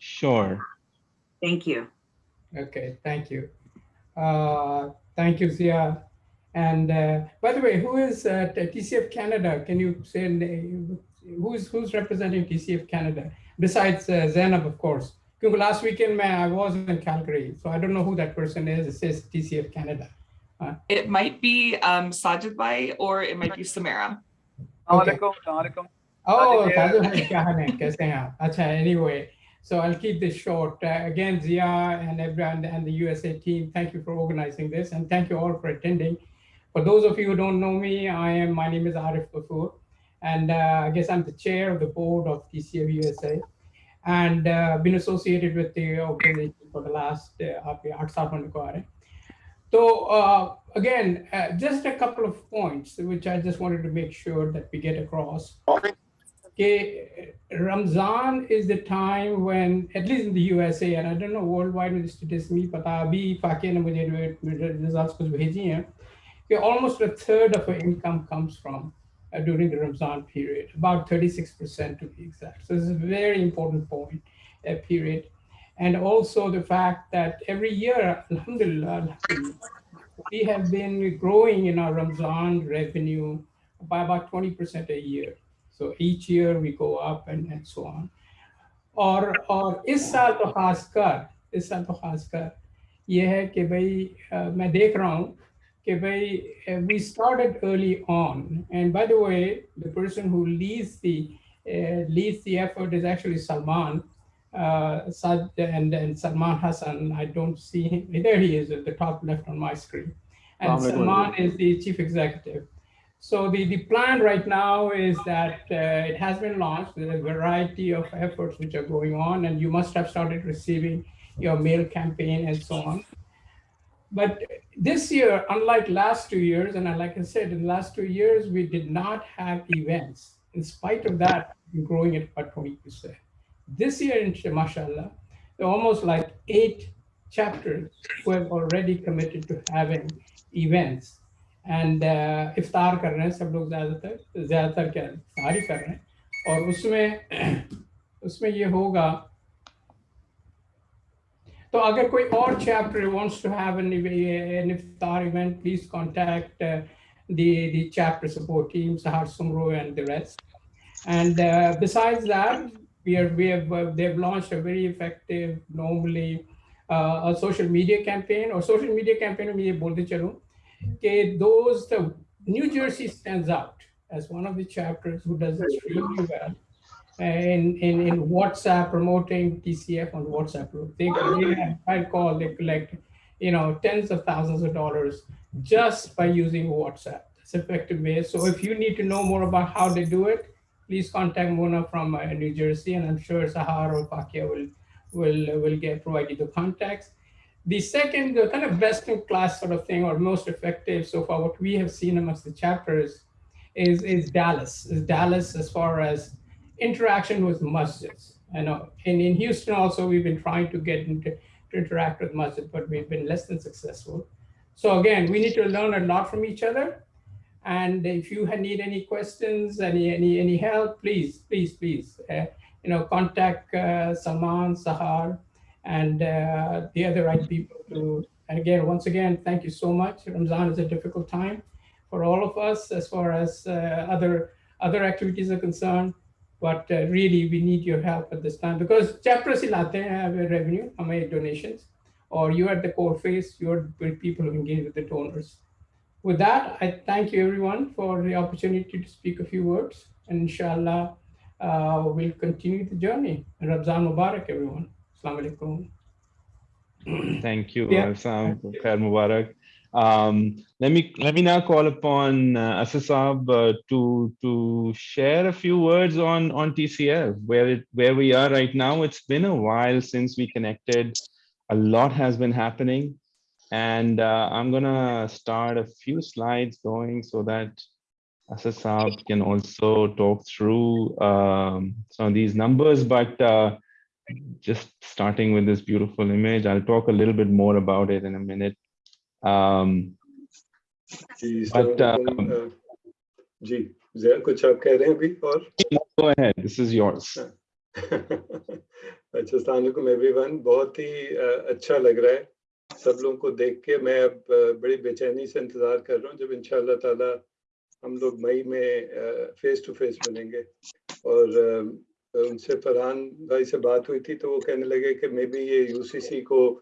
Sure. Thank you. Okay, thank you. Uh, thank you, Zia. And uh, by the way, who is at TCF Canada? Can you say name? who's who's representing TCF Canada besides uh, Zainab, of course? Because last weekend man, I was in Calgary, so I don't know who that person is. It says TCF Canada. Uh, It might be um, Sajid Bhai or it might be Samara. Okay. Assalamualaikum. Assalamualaikum. Oh, Sajid Sajid bhai, kya haal hai? Kaise hain aap? Acha, anyway, so I'll keep this short. Uh, again, Zia and everyone and the USA team, thank you for organizing this and thank you all for attending. For those of you who don't know me, I am, my name is Arif Kapoor and uh, I guess I'm the chair of the board of TCF USA and uh, been associated with the organization for the last uh, so uh, again, uh, just a couple of points which I just wanted to make sure that we get across. Okay. Ramzan is the time when, at least in the USA, and I don't know worldwide with the statistics, me पता अभी फाके ने मुझे results कुछ भेजी हैं कि almost a third of our income comes from uh, during the Ramzan period, about 36% to be exact. So this is a very important point, uh, period. And also the fact that every year, alhamdulillah, alhamdulillah, we have been growing in our Ramzan revenue by about 20% a year. So each year we go up and, and so on. और और इस साल तो खासकर इस साल तो खासकर ये है कि भाई अ, मैं देख रहा हूँ कि भाई we started early on and by the way the person who leads the uh, leads the effort is actually Salman uh, Sad and, and Salman Hassan. I don't see him. There he is at the top left on my screen. And Assalamu alaikum. Salman is the chief executive. So the, the plan right now is that uh, it has been launched. There's a variety of efforts which are going on, and you must have started receiving your mail campaign and so on. But this year, unlike last two years, and like I said, in the last two years, we did not have events. In spite of that, we're growing at about 20%. This year, in mashallah, there are almost like eight chapters who have already committed to having events. And uh, इफ्तार कर रहे हैं सब लोग ज़्यादातर ज़्यादातर क्या इफ्तार ही कर रहे हैं और उसमें उसमें ये होगा तो अगर कोई और chapter wants to have an, an iftar event, please contact uh, the, the chapter support team, Sahar Sumro and the rest. And uh, besides that, we are we have uh, they've launched a very effective, normally uh, a social media campaign or social media campaign में ये बोलते चलूं कि those the New Jersey stands out as one of the chapters who does extremely well in, in, in WhatsApp promoting TCF on WhatsApp group. They, they I call, they collect, you know, tens of thousands of dollars just by using WhatsApp. That's effective way. So if you need to know more about how they do it, please contact Mona from uh, New Jersey, and I'm sure Sahar or Pakia will will will get provide you the contacts. The second, the kind of best in class sort of thing, or most effective so far, what we have seen amongst the chapters is is Dallas. Is Dallas as far as interaction with masjids. I know, and in Houston also, we've been trying to get into to interact with masjid, but we've been less than successful. So again, we need to learn a lot from each other. And if you need any questions, any any any help, please, please, please, uh, you know, contact uh, Salman, Sahar, and uh, the other right people. To and again, once again, thank you so much. Ramzan is a difficult time for all of us as far as uh, other other activities are concerned. But uh, really, we need your help at this time because chapters have a revenue, हमें donations, or you're at the core face, you're people who engage with the donors. With that, I thank you everyone for the opportunity to speak a few words. And inshallah, uh, we'll continue the journey. Ramzan Mubarak, everyone. Assalamu alaikum. Thank you, Yeah. Alsam. Khair Mubarak. Um, let me let me now call upon uh, Asasab uh, to to share a few words on on TCF, where it where we are right now. It's been a while since we connected. A lot has been happening, and uh, I'm gonna start a few slides going so that Asasab can also talk through um, some of these numbers, but. Uh, just starting with this beautiful image. I'll talk a little bit more about it in a minute. Um, ji But, अस्सलाम वालेकुम, अ, जी जया कुछ आप कह रहे हैं अभी और go ahead. This is yours. अच्छा अच्छा अस्सलाम एवरीवन बहुत ही uh, अच्छा लग रहा है सब लोगों को देख के मैं अब uh, बड़ी बेचैनी से इंतजार कर रहा हूँ जब इंशाल्लाह ताला हम लोग मई में फेस टू फेस मिलेंगे और uh, उनसे फरहान भाई से बात हुई थी तो वो कहने लगे कि मे बी ये यूसीसी को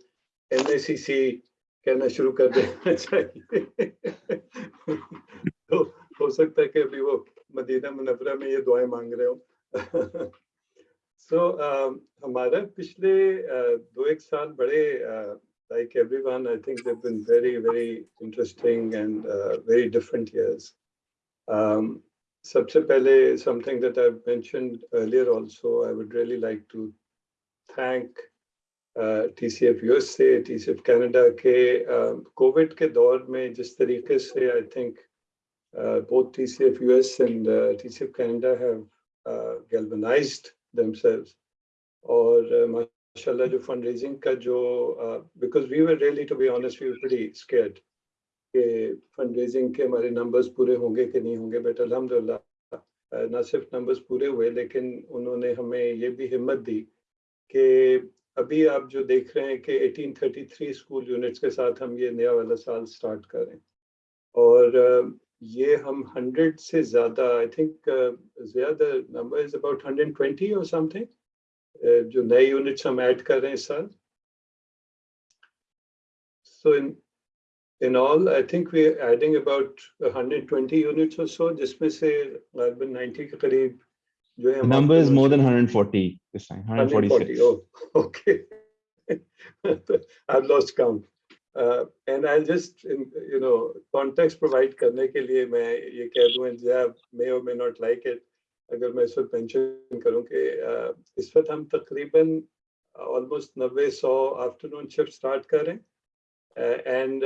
एनएसीसी कहना शुरू कर देना चाहिए। तो हो सकता है कि अभी वो मदीना मुनवरा में ये दुआएँ मांग रहे हो। सो so, uh, हमारा पिछले uh, दो एक साल बड़े like everyone I think they've been very very interesting and uh, सबसे पहले something that I've mentioned earlier also I would really like to thank uh, TCF USA, TCF Canada के Covid uh, के दौर में जिस तरीके से I think uh, both TCF US and uh, TCF Canada have uh, galvanized themselves और माशाल्लाह जो फंड रेजिंग का जो because we were really to be honest we were pretty scared कि फंड रेजिंग के हमारे नंबर्स पूरे होंगे कि नहीं होंगे बट अल्हम्दुलिल्लाह ना सिर्फ़ नंबर्स पूरे हुए, लेकिन उन्होंने हमें ये भी हिम्मत दी कि अभी आप जो देख रहे हैं कि 1833 स्कूल यूनिट्स के साथ हम ये नया वाला साल स्टार्ट करें। और ये हम 100 से ज़्यादा आई थिंक ज़्यादा नंबर इज़ अबाउट 120 और समथिंग जो नए यूनिट्स हम ऐड कर रहे हैं इस साल। सो इन in all i think we're adding about 120 units or so जिसमें से लगभग 90 के करीब जो है number is more than 140 this time 146 oh okay i've lost count and I just you know context provide करने के लिए मैं ये कह दूं जब मे और मे नॉट लाइक इट अगर मैं इस वक्त मेंशन करूं कि uh, इस वक्त हम तकरीबन ऑलमोस्ट नब्बे सौ आफ्टरनून शिफ्ट स्टार्ट कर रहे हैं एंड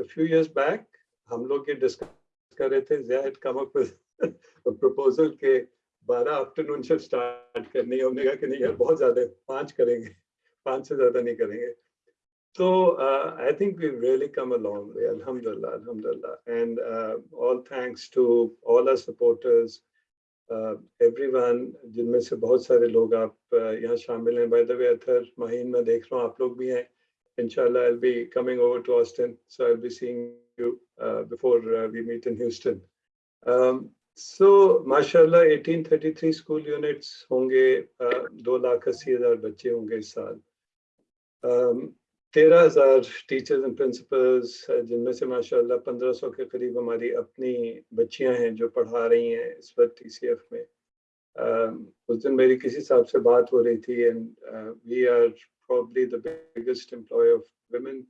फ्यू इयर्स बैक हम लोग ये डिस्कस कर रहे थे जैद कम प्रपोजल के बारह आफ्टरनून से स्टार्ट करनी है। हमने कहा कि नहीं यार, बहुत ज़्यादा, पाँच करेंगे, पाँच से ज़्यादा नहीं करेंगे। तो I think we really come along way अल्हम्दुलिल्लाह अल्हम्दुलिल्लाह and all thanks to all our supporters everyone जिनमें से बहुत सारे लोग आप uh, यहाँ शामिल हैं। बाय द वे अथर, महीन में देख रहा हूँ, आप लोग भी हैं। Inshallah, I'll be coming over to Austin, so I'll be seeing you uh, before uh, we meet in Houston. Um, so, mashallah, 1833 school units होंगे, दो लाख अस्सी हजार बच्चे होंगे इस साल. Um, तेरह हजार टीचर्स एंड प्रिंसिपल्स जिनमें से माशाल्लाह पंद्रह सौ के करीब हमारी अपनी बच्चियां हैं जो पढ़ा रही हैं इस वक्त टी में uh, उस दिन मेरी किसी साहब से बात हो रही थी and we are probably the biggest employer of women,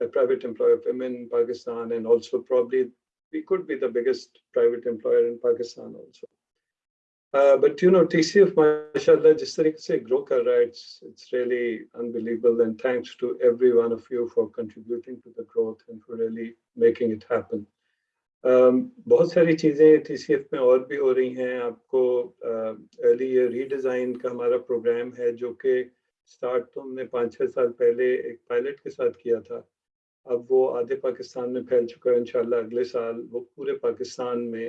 a private employer of women in Pakistan, and also probably we could be the biggest private employer in Pakistan also. Uh, but you know, TCF, mashallah, जिस तरीके से grow कर रहा है, it's it's really unbelievable. And thanks to every one of you for contributing to the growth and for really making it happen. Um, बहुत सारी चीजें TCF में और भी हो रही हैं आपको अर्ली ईयर रीडिजाइन का हमारा प्रोग्राम है जो कि स्टार्ट तो हमने पाँच छः साल पहले एक पायलट के साथ किया था। अब वो आधे पाकिस्तान में फैल चुका है, इंशाल्लाह अगले साल वो पूरे पाकिस्तान में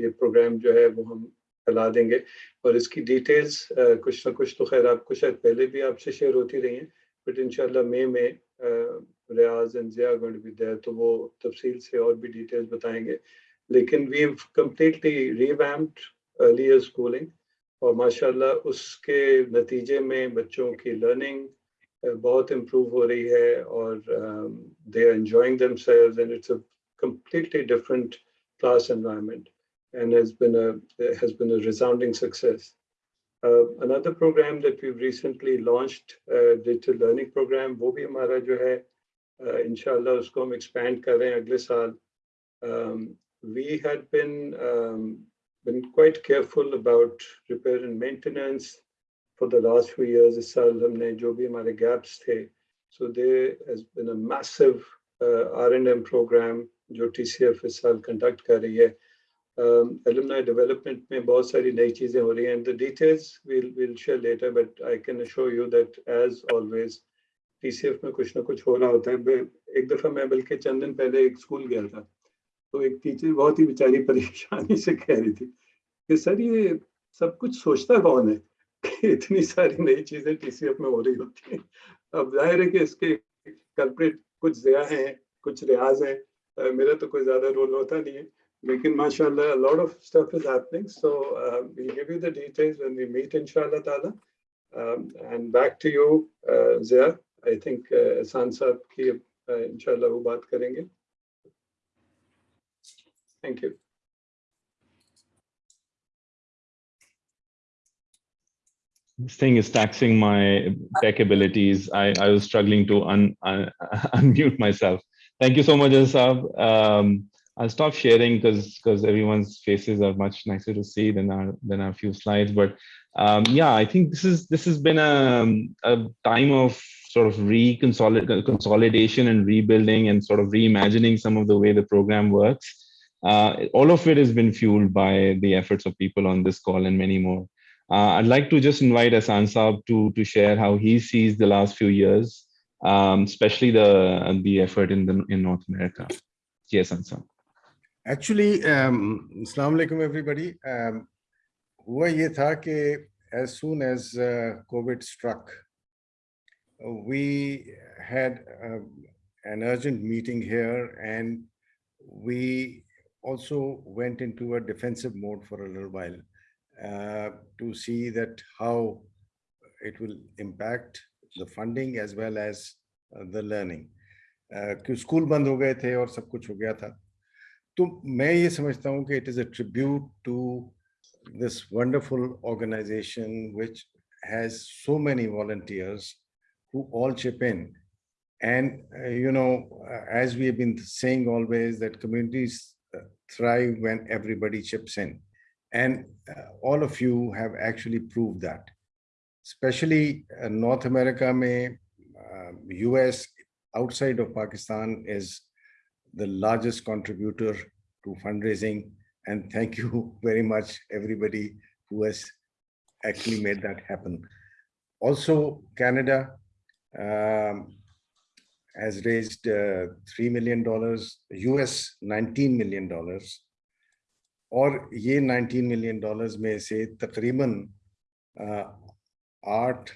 ये प्रोग्राम जो है वो हम फैला देंगे। और इसकी डिटेल्स कुछ ना कुछ तो खैर आपको शायद पहले भी आपसे शेयर होती रही हैं, बट इंशाल्लाह मई में Riyaz and Zia going be तो वो तफसील से और भी डिटेल्स बताएँगे। लेकिन we completely revamped earlier schooling और माशाल्लाह उसके नतीजे में बच्चों की लर्निंग बहुत इम्प्रूव हो रही है और they are enjoying themselves and it's a completely different class environment and has been a has been a resounding success. Uh, another program that we've recently launched, uh, digital learning program, वो भी हमारा जो है uh, इंशाल्लाह उसको हम expand कर रहे हैं अगले साल. Um, we had been um, been quite careful about repair and maintenance for the last few years. इस साल हमने जो भी हमारे gaps थे, so there has been a massive uh, R&M program जो TCF इस साल conduct कर रही है. alumni development में बहुत सारी नई चीजें हो रही हैं the details we'll we'll share later but I can assure you that as always TCF में कुछ ना कुछ हो रहा होता है एक दफा मैं बल्कि चंद दिन पहले एक स्कूल गया था तो एक टीचर बहुत ही बेचारी परेशानी से कह रही थी कि सर ये सब कुछ सोचता कौन है कि इतनी सारी नई चीज़ें टीसीएफ में हो रही होती हैं? अब ज़ाहिर है कि इसके कल्प्रिट कुछ जया हैं कुछ रियाज हैं। मेरा तो कोई ज़्यादा रोल होता नहीं है। लेकिन माशाल्लाह a lot of stuff is happening so uh, we'll give you the details when we meet inshallah taala um, and back to you uh, uh, Ehsan साहब की uh, inshallah वो बात करेंगे। Thank you This thing is taxing my tech abilities. I, I was struggling to un, un, unmute myself. Thank you so much, Asab. Um, I'll stop sharing because because everyone's faces are much nicer to see than our than our few slides. But um, yeah, I think this is this has been a, a time of sort of reconsolidation and rebuilding and sort of reimagining some of the way the program works. Uh, all of it has been fueled by the efforts of people on this call and many more. Uh, I'd like to just invite Asan Saab to, to share how he sees the last few years, um, especially the, the effort in, the, in North America. Yes, Asan. Actually, um, Assalamu alaikum everybody. Um, हुआ ये था कि as soon as uh, COVID struck, uh, we had um, an urgent meeting here and we also went into a defensive mode for a little while uh, to see that how it will impact the funding as well as uh, the learning. कि school बंद हो गए थे और सब कुछ हो गया था तो मैं ये समझता हूँ कि it is a tribute to this wonderful organization which has so many volunteers who all chip in and uh, you know uh, as we have been saying always that communities uh, thrive when everybody chips in and uh, all of you have actually proved that. Especially uh, North America, may, uh, US outside of Pakistan is the largest contributor to fundraising. And thank you very much, everybody who has actually made that happen. Also, Canada um, has raised uh, $3 million, US $19 million, Or, ये nineteen million dollars may say तकरीबन आठ art,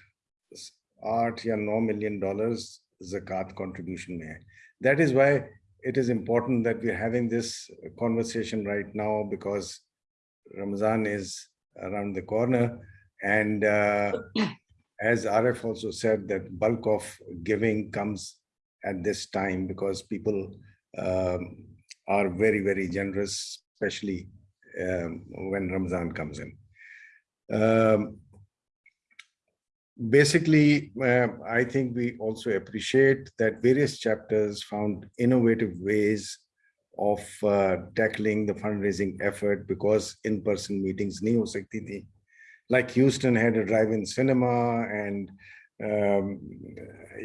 art नौ million dollars जक़ात contribution में है that is it is important that we're having this conversation right now because Ramzan is around the corner. And uh, as Arif also said, that bulk of giving comes at this time because people um, are very very generous especially um, when Ramadan comes in. Um, basically, uh, I think we also appreciate that various chapters found innovative ways of uh, tackling the fundraising effort because in-person meetings nahi ho sakti. Like Houston had a drive-in cinema and um,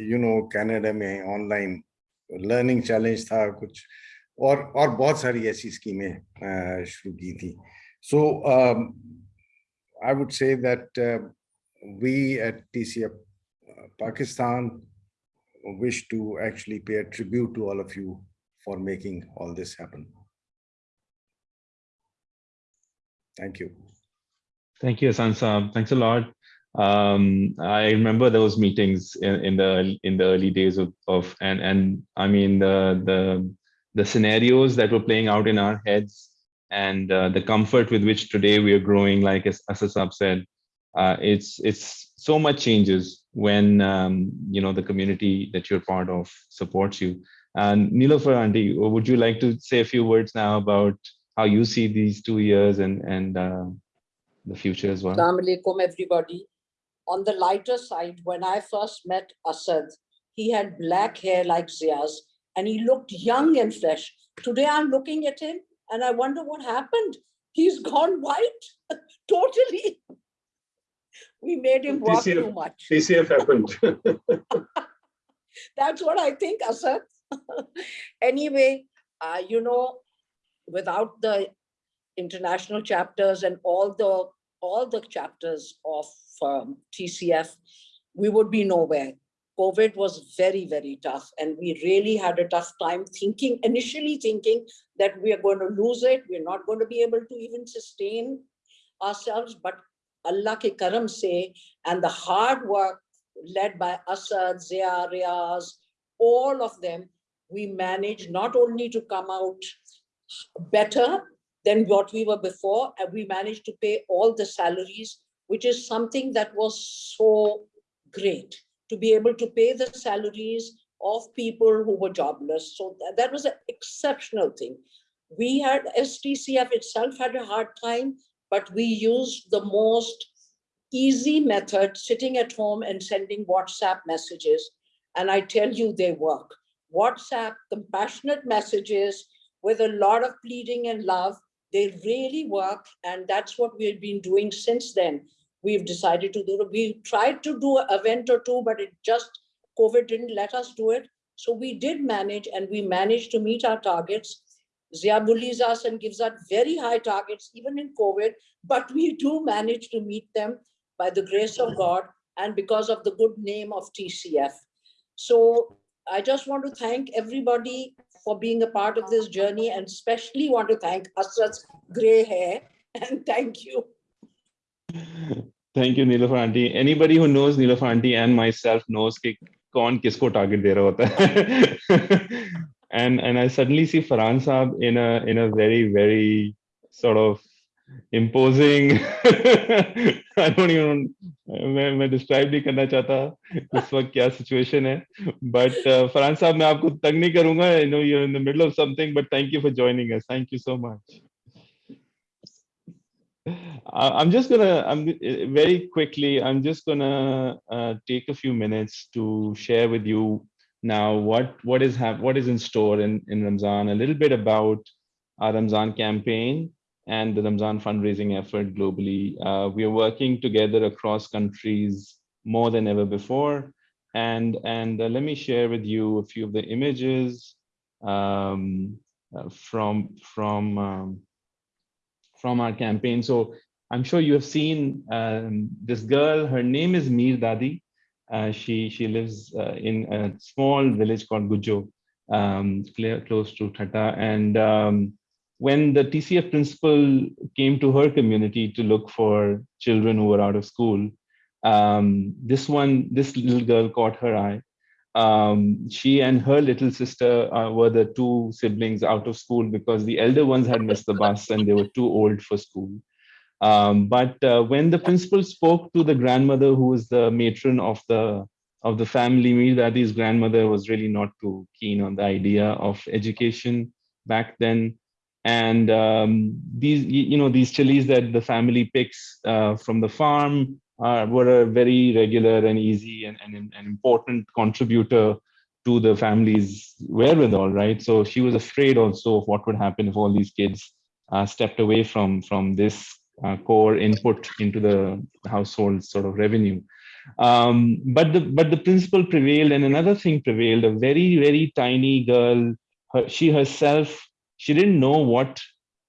you know, Canada में online learning challenge था कुछ और और बहुत सारी ऐसी स्कीमें शुरू की थी सो I would say that we eight TCF Pakistan wish to actually pay a tribute to all of you for making all this happen. Thank you. Thank you, Hasan Saab. Thanks a lot. Um, I remember those meetings in, in the in the early days of, of and and I mean the the the scenarios that were playing out in our heads and uh, the comfort with which today we are growing, like as Asasab said, uh, it's it's so much changes when um, you know the community that you're part of supports you. And Nilofer auntie, would you like to say a few words now about how you see these two years and and uh, the future as well? Assalamu alaikum, everybody. On the lighter side, when I first met Asad, he had black hair like Zia's and he looked young and fresh. Today I'm looking at him and I wonder what happened. He's gone white, totally. We made him walk TCF, too much. TCF happened. That's what I think, Asad. anyway, uh, you know, without the international chapters and all the all the chapters of um, TCF, we would be nowhere. COVID was very, very tough. And we really had a tough time thinking, initially thinking that we are going to lose it. We're not going to be able to even sustain ourselves. But Allah ke karam se and the hard work led by Asad, Zia, Riaz, all of them, we managed not only to come out better than what we were before, and we managed to pay all the salaries, which is something that was so great to be able to pay the salaries of people who were jobless. So that, that was an exceptional thing. We had STCF itself had a hard time, but we used the most easy method, sitting at home and sending WhatsApp messages. And I tell you, they work. WhatsApp, compassionate messages with a lot of pleading and love, they really work. And that's what we've been doing since then. We've decided to do. We tried to do an event or two, but it just, COVID didn't let us do it. So we did manage and we managed to meet our targets. Zia bullies us and gives us very high targets, even in COVID, but we do manage to meet them by the grace of God and because of the good name of TCF. So I just want to thank everybody for being a part of this journey and especially want to thank Asad's gray hair and thank you. Thank you, Nilo auntie. Anybody who knows Nilo auntie and myself knows ki kaun kisko target de raha hota and and I suddenly see Farhan Saab in a in a very very sort of imposing. I don't even मैं मैं describe नहीं करना चाहता इस वक्त क्या situation है uh, Farhan साहब मैं आपको तंग नहीं करूँगा know you're in the middle of something but thank you for joining us thank you so much uh, I'm just gonna I'm very quickly I'm just gonna uh, take a few minutes to share with you now what what is have what is in store in in Ramzan a little bit about our Ramzan campaign and the Ramzan fundraising effort globally. Uh, we are working together across countries more than ever before. And, and uh, let me share with you a few of the images um, uh, from, from, um, from our campaign. So I'm sure you have seen um, this girl, her name is Mir Dadi. Uh, she, she lives uh, in a small village called Gujo, um, close to Thatta. And um, when the TCF principal came to her community to look for children who were out of school, um, this one, this little girl caught her eye. Um, she and her little sister uh, were the two siblings out of school because the elder ones had missed the bus and they were too old for school. Um, but uh, when the principal spoke to the grandmother, who was the matron of the of the family, Mir grandmother was really not too keen on the idea of education back then and um, these you know these chilies that the family picks uh, from the farm uh, were a very regular and easy and, and an important contributor to the family's wherewithal right? So she was afraid also of what would happen if all these kids uh, stepped away from from this uh, core input into the household sort of revenue. Um, but the but the principle prevailed and another thing prevailed a very very tiny girl her, she herself she didn't know what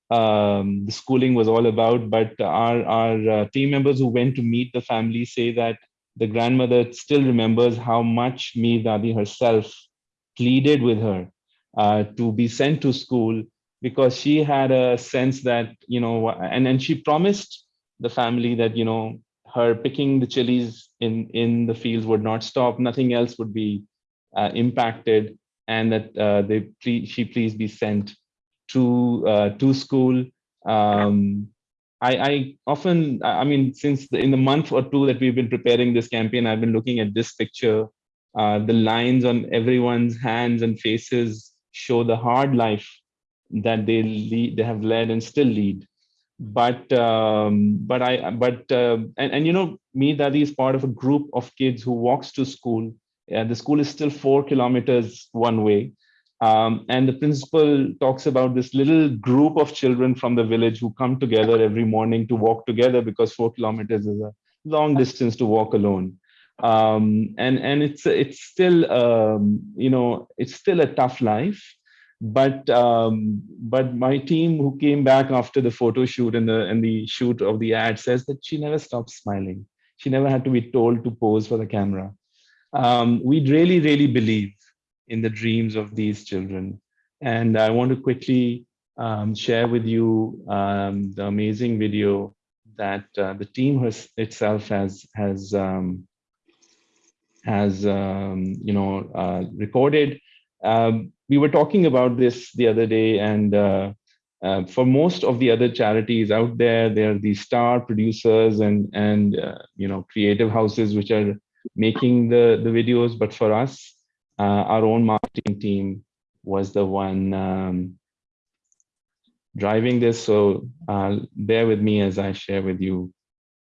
um, the schooling was all about, but our, our uh, team members who went to meet the family say that the grandmother still remembers how much Mir Dadi herself pleaded with her uh, to be sent to school because she had a sense that, you know, and then she promised the family that, you know, her picking the chilies in, in the fields would not stop, nothing else would be uh, impacted, and that uh, they she please be sent to uh, to school. Um, I, I often, I mean, since the, in the month or two that we've been preparing this campaign, I've been looking at this picture. Uh, the lines on everyone's hands and faces show the hard life that they lead, they have led and still lead. But um, but I but uh, and and you know, me Dadi is part of a group of kids who walks to school. Uh, the school is still four kilometers one way um, and the principal talks about this little group of children from the village who come together every morning to walk together because four kilometers is a long distance to walk alone. Um, and and it's it's still um, you know it's still a tough life, but um, but my team who came back after the photo shoot and the and the shoot of the ad says that she never stopped smiling. She never had to be told to pose for the camera. Um, we really really believe in the dreams of these children. And I want to quickly um, share with you um, the amazing video that uh, the team has, itself has has um, has um, you know uh, recorded. Um, we were talking about this the other day, and uh, uh, for most of the other charities out there, there are these star producers and and uh, you know creative houses which are making the the videos. But for us, uh, our own marketing team was the one um, driving this. So uh, bear with me as I share with you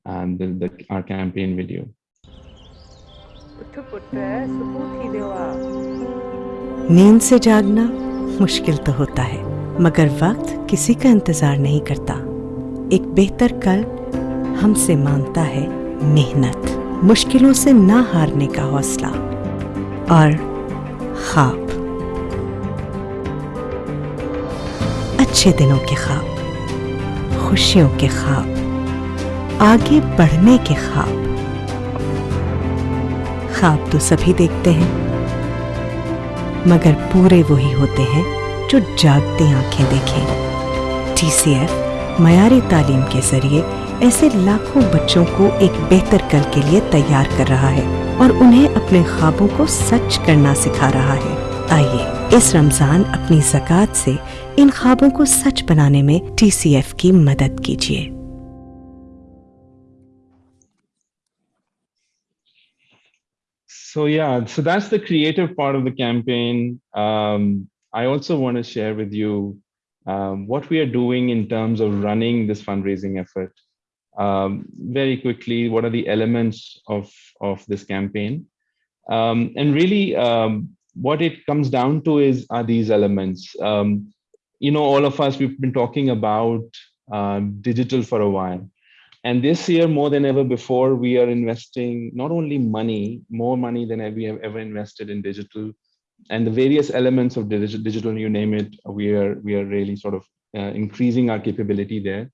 um, the, the, our campaign video. नींद से जागना मुश्किल तो होता है मगर वक्त किसी का इंतज़ार नहीं करता एक बेहतर कल हमसे माँगता है मेहनत मुश्किलों से ना हारने का हौसला और ख्वाब अच्छे दिनों के ख्वाब खुशियों के ख्वाब आगे बढ़ने के ख्वाब ख्वाब तो सभी देखते हैं, मगर पूरे वही होते हैं जो जागती आँखें देखें। टीसीएफ मयारी तालीम के ज़रिए ऐसे लाखों बच्चों को एक बेहतर कल के लिए तैयार कर रहा है। और उन्हें अपने ख्वाबों को सच करना सिखा रहा है आइए इस रमज़ान अपनी जक़ात से इन ख्वाबों को सच बनाने में टीसीएफ की मदद कीजिए So yeah, so that's the creative part of the campaign. Um, I also want to share with you um, what we are doing in terms of running this fundraising effort. Um, very quickly, what are the elements of, of this campaign? Um, and really, um, what it comes down to is are these elements. Um, you know, all of us, we've been talking about uh, digital for a while. And this year, more than ever before, we are investing not only money, more money than we have ever invested in digital, and the various elements of digital, you name it, we are we are really sort of uh, increasing our capability there.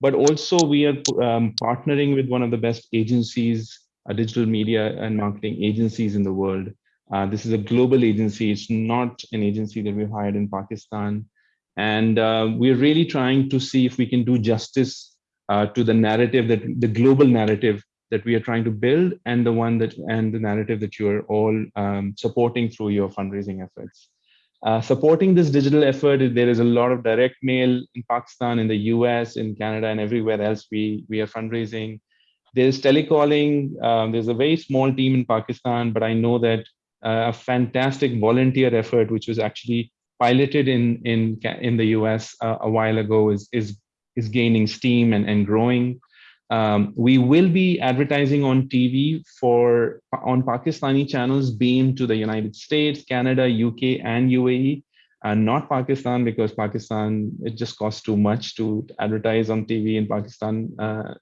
But also, we are um, partnering with one of the best agencies, digital media and marketing agencies in the world. Uh, this is a global agency. It's not an agency that we've hired in Pakistan. And uh, we're really trying to see if we can do justice uh, to the narrative that the global narrative that we are trying to build and the one that and the narrative that you are all um, supporting through your fundraising efforts. Uh, supporting this digital effort, there is a lot of direct mail in Pakistan, in the US, in Canada, and everywhere else we, we are fundraising. There's telecalling. Um, there's a very small team in Pakistan, but I know that uh, a fantastic volunteer effort, which was actually piloted in in in the US uh, a while ago, is is is gaining steam and, and growing. Um, we will be advertising on TV for on Pakistani channels beamed to the United States, Canada, UK, and UAE, and not Pakistan because Pakistan it just costs too much to advertise on TV in Pakistan uh,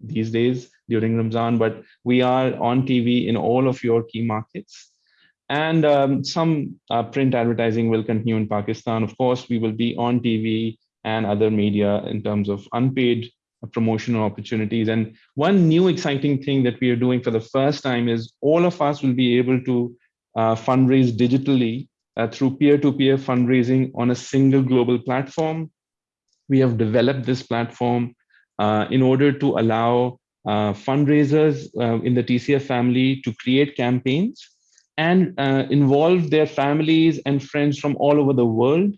these days during Ramzan. But we are on TV in all of your key markets, and um, some uh, print advertising will continue in Pakistan. Of course, we will be on TV and other media in terms of unpaid promotional opportunities. And one new exciting thing that we are doing for the first time is all of us will be able to uh, fundraise digitally uh, through peer-to-peer -peer fundraising on a single global platform. We have developed this platform uh, in order to allow uh, fundraisers uh, in the TCF family to create campaigns and uh, involve their families and friends from all over the world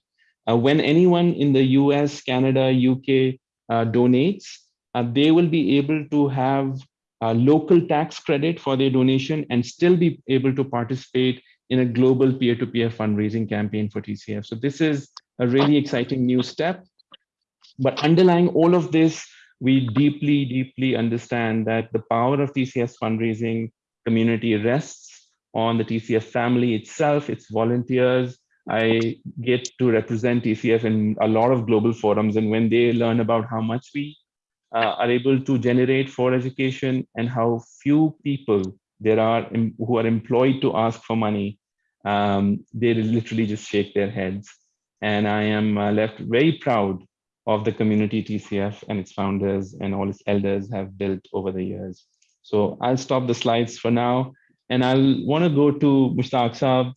uh, when anyone in the US, Canada, UK uh, donates, uh, they will be able to have local tax credit for their donation and still be able to participate in a global peer-to-peer -peer fundraising campaign for TCF. So this is a really exciting new step. But underlying all of this, we deeply, deeply understand that the power of TCF fundraising community rests on the TCF family itself, its volunteers, I get to represent TCF in a lot of global forums. And when they learn about how much we uh, are able to generate for education and how few people there are who are employed to ask for money, um, they literally just shake their heads. And I am uh, left very proud of the community TCF and its founders and all its elders have built over the years. So I'll stop the slides for now. And I'll want to go to Mushtaq Saab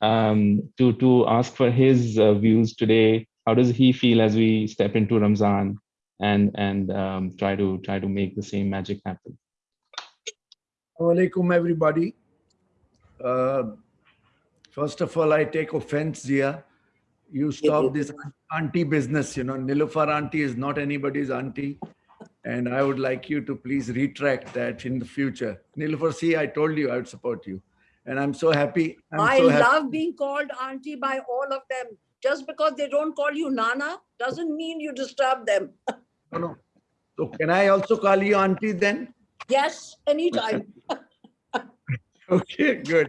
um, to, to ask for his uh, views today. How does he feel as we step into Ramzan? and and um, try to try to make the same magic happen. Alaikum, everybody. Uh, first of all, I take offense, Zia. You stop this auntie business, you know, Nilufar auntie is not anybody's auntie. And I would like you to please retract that in the future. Nilufar, see, I told you I would support you. And I'm so happy. I'm I so happy. love being called auntie by all of them. Just because they don't call you Nana doesn't mean you disturb them. No, no. So can I also call you auntie then? Yes, anytime. Okay, good.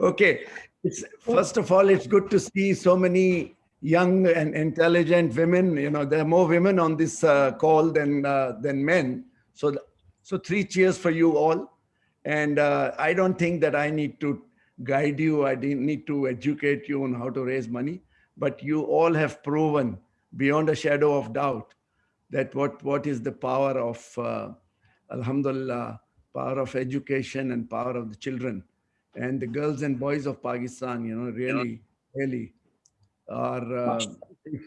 Okay. It's first of all, it's good to see so many young and intelligent women. You know, there are more women on this uh, call than uh, than men. So, so three cheers for you all. And uh, I don't think that I need to guide you. I didn't need to educate you on how to raise money. But you all have proven beyond a shadow of doubt that what what is the power of uh, Alhamdulillah power of education and power of the children and the girls and boys of Pakistan, you know, really, really are uh,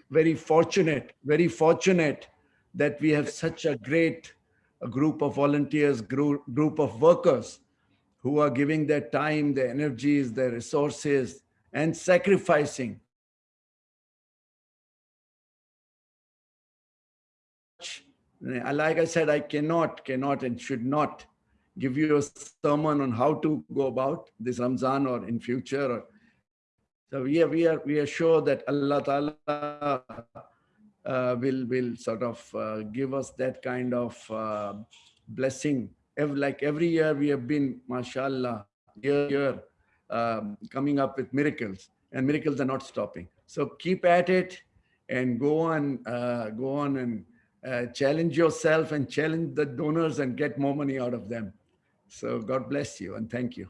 very fortunate, very fortunate that we have such a great a group of volunteers, group, group of workers who are giving their time, their energies, their resources, and sacrificing. Like I said, I cannot, cannot, and should not give you a sermon on how to go about this Ramzan or in future. Or, so we are, we are, we are sure that Allah Ta'ala uh, will, will sort of uh, give us that kind of uh, blessing. Ev- Like every year we have been, mashallah, year, year, um, coming up with miracles and miracles are not stopping. So keep at it and go on, uh, go on and uh, challenge yourself and challenge the donors and get more money out of them. So God bless you and thank you.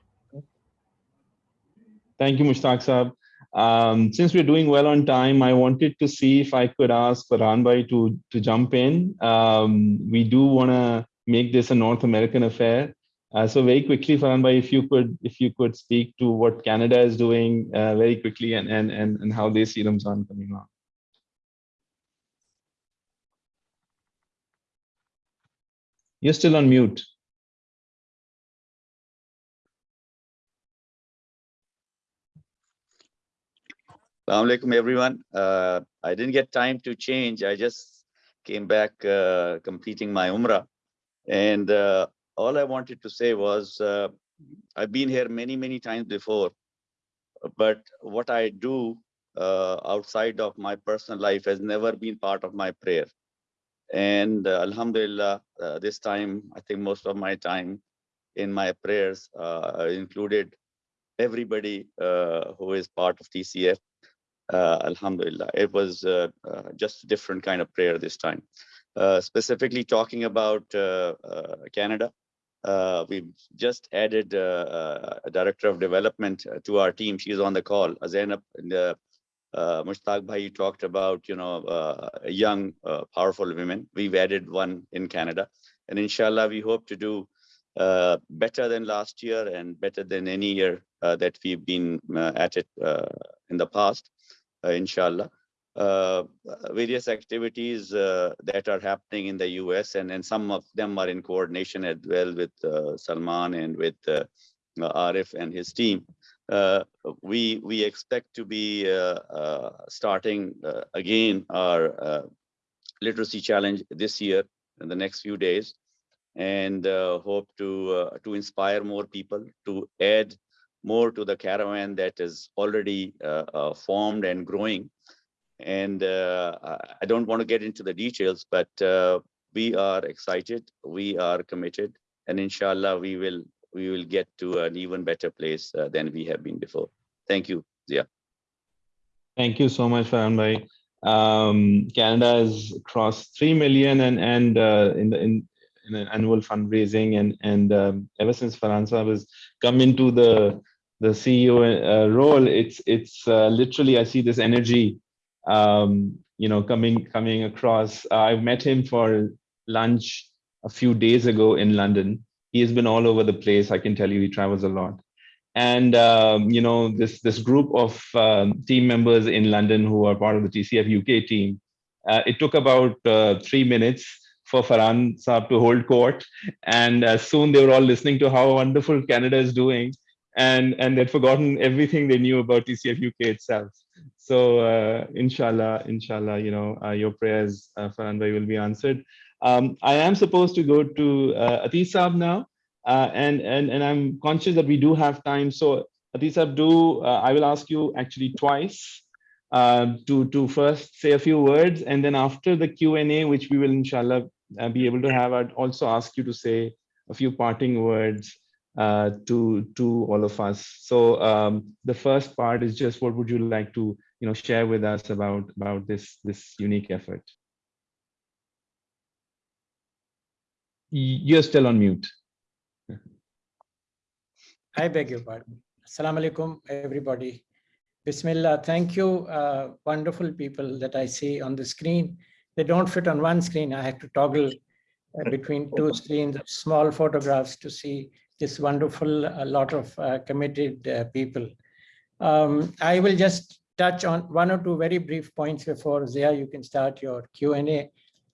Thank you, Mushtaq Saab. Um, since we're doing well on time, I wanted to see if I could ask Farhan Bhai to, to jump in. Um, we do want to make this a North American affair. Uh, so very quickly, Farhan Bhai, if you could if you could speak to what Canada is doing uh, very quickly and, and, and, and how they see Ramzan coming on. You're still on mute. Assalamu alaikum, everyone. Uh, I didn't get time to change. I just came back uh, completing my Umrah. And uh, all I wanted to say was uh, I've been here many, many times before. But what I do uh, outside of my personal life has never been part of my prayer. And uh, Alhamdulillah, this time, I think most of my time in my prayers included everybody who is part of TCF uh, alhamdulillah. It was uh, uh, just a different kind of prayer this time. Uh, specifically talking about uh, uh, canada we've just added a director of development to our team. She's on the call. Zainab and uh, Mushtaq Bhai you talked about you know young powerful women. We've added one in canada. And inshallah we hope to do uh, better than last year and better than any year uh, that we've been uh, at it in the past inshallah. Uh, various activities uh, that are happening in the US and, and some of them are in coordination as well with uh, Salman and with uh, Arif and his team. Uh, we we expect to be uh, uh, starting uh, again our uh, literacy challenge this year in the next few days and uh, hope to uh, to inspire more people to add more to the caravan that is already uh, uh, formed and growing. And uh, I- don't want to get into the details, but we are excited, we are committed, and inshallah, we will we will get to an even better place uh, than we have been before. Thank you, Zia. Thank you so much, Farhan Bhai. Um, Canada has crossed 3 million and, and uh, in, the, in, in an annual fundraising and, and um, ever since Farhan Saab has come into the, the CEO uh, role, it's, it's uh, literally, I see this energy, um, you know, coming, coming across. Uh, I've met him for lunch a few days ago in London. He has been all over the place. I can tell you he travels a lot and um, you know this this group of um, team members in London who are part of the TCF UK team uh, it took about uh, three minutes for Farhan Saab to hold court. And uh, soon they were all listening to how wonderful Canada is doing. And, and they'd forgotten everything they knew about TCF UK itself. So uh, inshallah, inshallah, you know, uh, your prayers, uh, Farhan Bhai, will be answered. Um, I am supposed to go to uh, Atis Saab now. Uh, and, and, and I'm conscious that we do have time. So Atis Saab, do, uh, I will ask you actually twice uh, to, to first say a few words. And then after the Q&A, which we will inshallah be able to have, I'd also ask you to say a few parting words uh, to, to all of us. So um, the first part is just what would you like to you know, share with us about, about this, this unique effort? You're still on mute. I beg your pardon. Assalamu alaikum, everybody. Bismillah. Thank you, uh, wonderful people that I see on the screen. They don't fit on one screen. I have to toggle uh, between two screens of small photographs to see this wonderful uh, lot of uh, committed uh, people. Um, I will just touch on one or two very brief points before Zia, you can start your Q&A.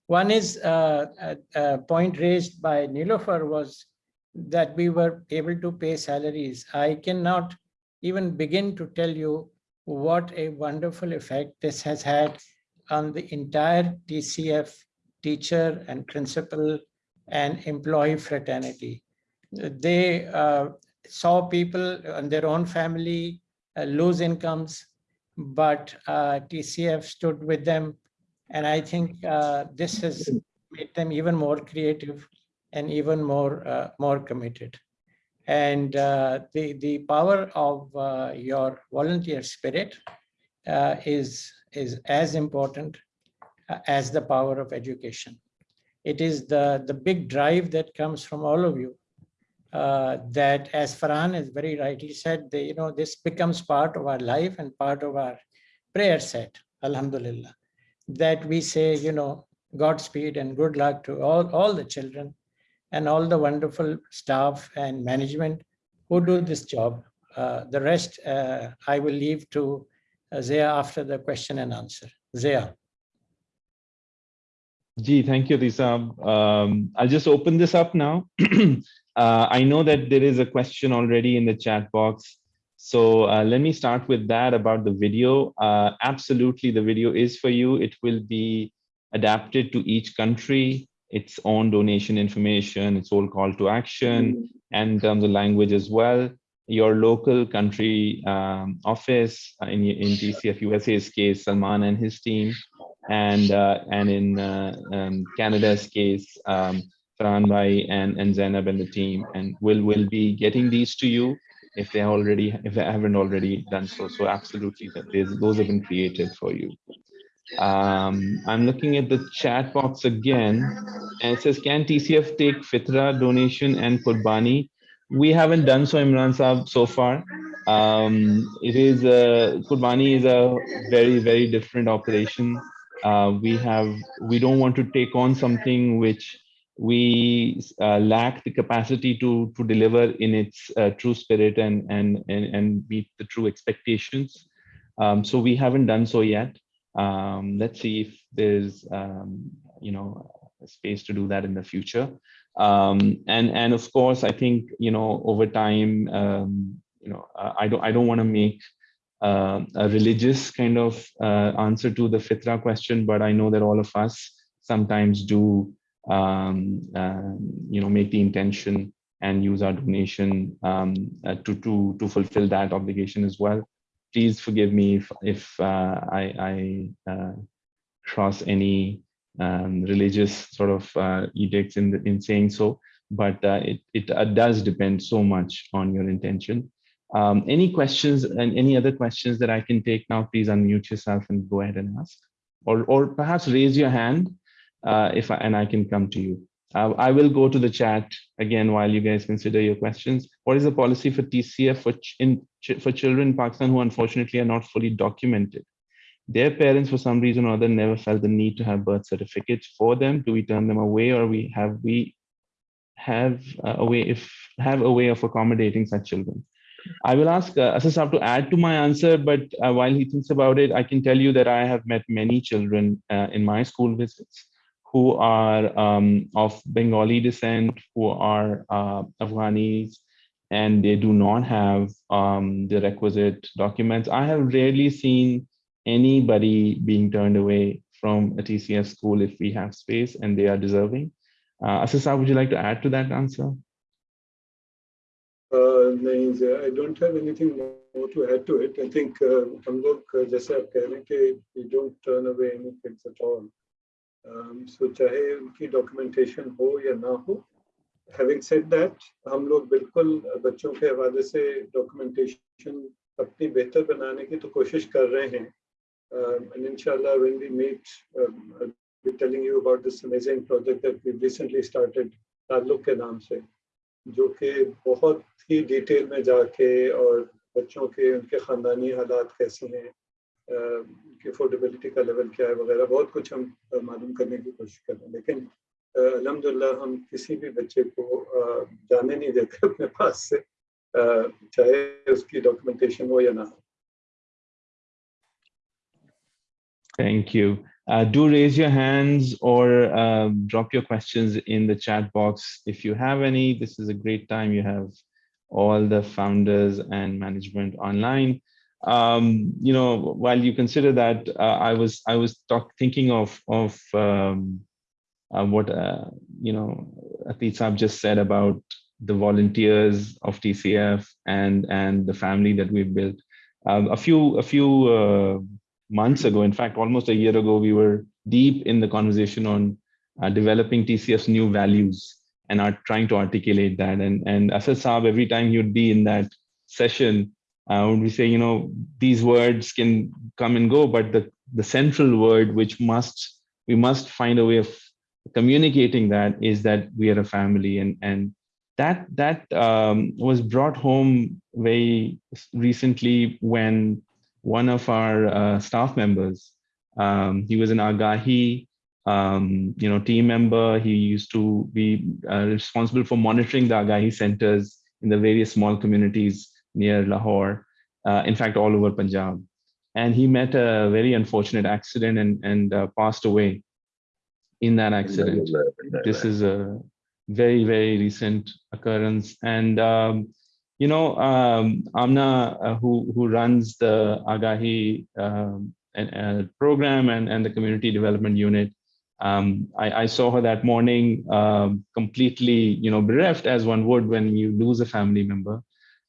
One is uh, a, a point raised by Nilofer was that we were able to pay salaries. I cannot even begin to tell you what a wonderful effect this has had on the entire TCF teacher and principal and employee fraternity. They uh, saw people and their own family uh, lose incomes, but uh, TCF stood with them. And I think uh, this has made them even more creative and even more uh, more committed. And uh, the the power of your volunteer spirit is is as important as the power of education. It is the the big drive that comes from all of you. Uh, that, as Farhan has very rightly said, the, you know this becomes part of our life and part of our prayer set. Alhamdulillah, that we say, you know, Godspeed and good luck to all all the children and all the wonderful staff and management who do this job. Uh, the rest uh, I will leave to uh, Zia after the question and answer. Zia. Gee, thank you, Lisa. Um, I'll just open this up now. uh, I know that there is a question already in the chat box. So uh, let me start with that about the video. Uh, absolutely, the video is for you. It will be adapted to each country its own donation information, its own call to action, and in terms of language as well. Your local country um, office uh, in, in TCF USA's case, Salman and his team, and uh, and in uh, um, Canada's case, um, Farhan and, and Zainab and the team, and will will be getting these to you if they already if they haven't already done so. So absolutely, those have been created for you. Um, I'm looking at the chat box again, and it says, can TCF take Fitra donation and Qurbani? We haven't done so, Imran Saab, so far. Um, it is, a, Qurbani is a very, very different operation. Uh, we have, we don't want to take on something which we uh, lack the capacity to to deliver in its uh, true spirit and, and and and meet the true expectations. Um, so we haven't done so yet. Um, let's see if there's, um, you know, space to do that in the future. Um, and and of course, I think you know over time, um, you know, I don't I don't want to make uh, a religious kind of uh, answer to the fitra question, but I know that all of us sometimes do, um, uh, you know, make the intention and use our donation um, uh, to to to fulfill that obligation as well please forgive me if, if uh, I, I uh, cross any um, religious sort of edicts in, the, in saying so, but it, it does depend so much on your intention. Um, any questions and any other questions that I can take now, please unmute yourself and go ahead and ask. Or, or perhaps raise your hand uh, if I, and I can come to you. Uh, I will go to the chat again while you guys consider your questions. What is the policy for TCF for, ch in ch for children in Pakistan who unfortunately are not fully documented? Their parents, for some reason or other, never felt the need to have birth certificates for them. Do we turn them away, or we have we have a way if have a way of accommodating such children? I will ask uh, to add to my answer, but uh, while he thinks about it, I can tell you that I have met many children uh, in my school visits who are um, of Bengali descent, who are uh, Afghanis, and they do not have um, the requisite documents. I have rarely seen anybody being turned away from a TCF school if we have space and they are deserving. Uh, would you like to add to that answer? Uh, नहीं Jaya, I don't have anything more to add to it. I think uh, हम लोग uh, जैसे आप कह रहे हैं कि we don't turn away any kids at all. Um, so चाहे उनकी documentation हो या ना हो, having said that, हम लोग बिल्कुल बच्चों के हवाले से documentation अपनी बेहतर बनाने की तो कोशिश कर रहे हैं. Um, and inshallah, when we meet, um, I'll be telling you about this amazing project that we've recently started, ताल्लुक के नाम से. जो कि बहुत ही डिटेल में जाके और बच्चों के, उनके ख़ानदानी हालात कैसे हैं उनकी अफोर्डेबिलिटी का लेवल क्या है वगैरह, बहुत कुछ हम मालूम करने की कोशिश कर रहे हैं लेकिन अलहमदिल्ला हम किसी भी बच्चे को जाने नहीं देते अपने पास से चाहे उसकी डॉक्यूमेंटेशन हो या ना हो Thank you. Uh, do raise your hands or uh, drop your questions in the chat box if you have any. This is a great time. You have all the founders and management online. Um, you know, while you consider that, uh, I was I was talk, thinking of of um, uh, what uh, you know Atit just said about the volunteers of TCF and and the family that we've built. Um, a few a few uh, months ago, in fact, almost a year ago, we were deep in the conversation on uh, developing TCF's new values and are trying to articulate that. And, and Asad Saab, every time would be in that session, uh, would be saying, you know, these words can come and go, but the, the central word, which must, we must find a way of communicating that is that we are a family. And, and that, that um, was brought home very recently when one of our uh, staff members. Um, he was an Agahi, um, you know, team member. He used to be uh, responsible for monitoring the Agahi centers in the various small communities near Lahore, uh, in fact, all over Punjab. And he met a very unfortunate accident and, and uh, passed away in that accident. This is a very, very recent occurrence. And um, you know, um, Amna, uh, who who runs the Agahi um, and, uh, program and and the community development unit, um, I, I, saw her that morning, um, completely, you know, bereft as one would when you lose a family member.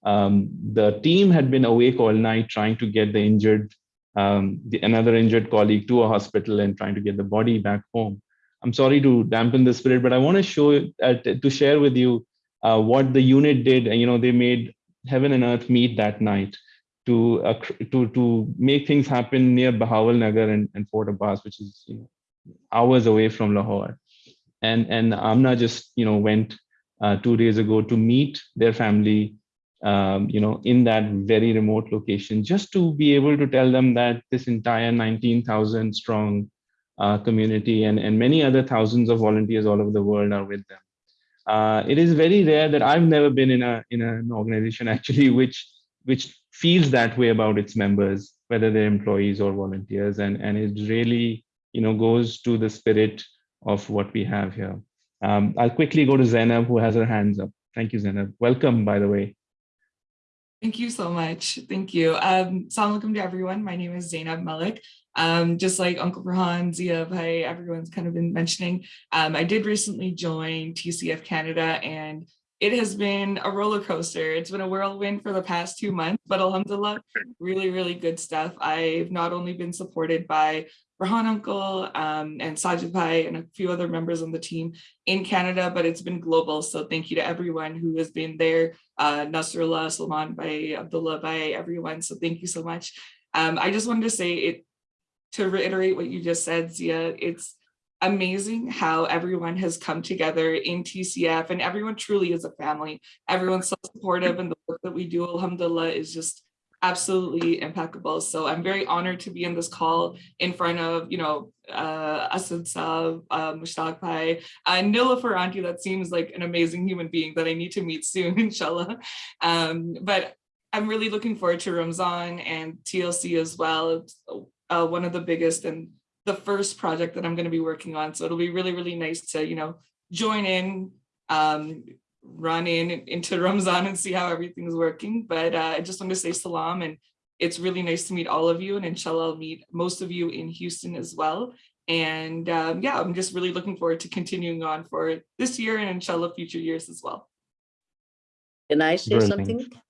Um, the team had been awake all night trying to get the injured, um, the, another injured colleague to a hospital and trying to get the body back home. I'm sorry to dampen the spirit, but I want to show uh, to share with you uh, what the unit did, you know, they made heaven and earth meet that night to uh, to to make things happen near Bahawal Nagar and, and Fort Abbas, which is you know, hours away from Lahore. And and Amna just you know went uh, two days ago to meet their family, um, you know, in that very remote location, just to be able to tell them that this entire 19,000 strong uh, community and and many other thousands of volunteers all over the world are with them uh, it is very rare that I've never been in a in an organization actually which which feels that way about its members, whether they're employees or volunteers, and and it really you know goes to the spirit of what we have here. Um, I'll quickly go to Zainab who has her hands up. Thank you, Zainab. Welcome, by the way. Thank you so much. Thank you. Um, Assalamu to everyone. My name is Zainab Malik. Um, just like Uncle Farhan, Zia, Bhai, everyone's kind of been mentioning, um, I did recently join TCF Canada and it has been a roller coaster. It's been a whirlwind for the past two months, but alhamdulillah, really, really good stuff. I've not only been supported by Farhan Uncle um, and Sajid and a few other members on the team in Canada, but it's been global. So thank you to everyone who has been there, uh, Nasrullah, Salman Bhai, Abdullah Bhai, everyone. So thank you so much. Um, I just wanted to say it to reiterate what you just said, Zia, it's amazing how everyone has come together in TCF and everyone truly is a family. Everyone's so supportive and the work that we do, alhamdulillah, is just absolutely impeccable. So I'm very honored to be in this call in front of, you know, uh, Asad Saab, uh, Mushtaq Bhai, and Nilofer auntie, that seems like an amazing human being that I need to meet soon, inshallah. Um, but I'm really looking forward to Ramzan and TLC as well. Uh, one of the biggest and the first project that I'm going to be working on. So it'll be really, really nice to, you know, join in, um, run in into Ramzan and see how everything's working. But uh, I just want to say salam and it's really nice to meet all of you and inshallah I'll meet most of you in Houston as well. And um, yeah, I'm just really looking forward to continuing on for this year and inshallah future years as well. Can I say Brilliant. something?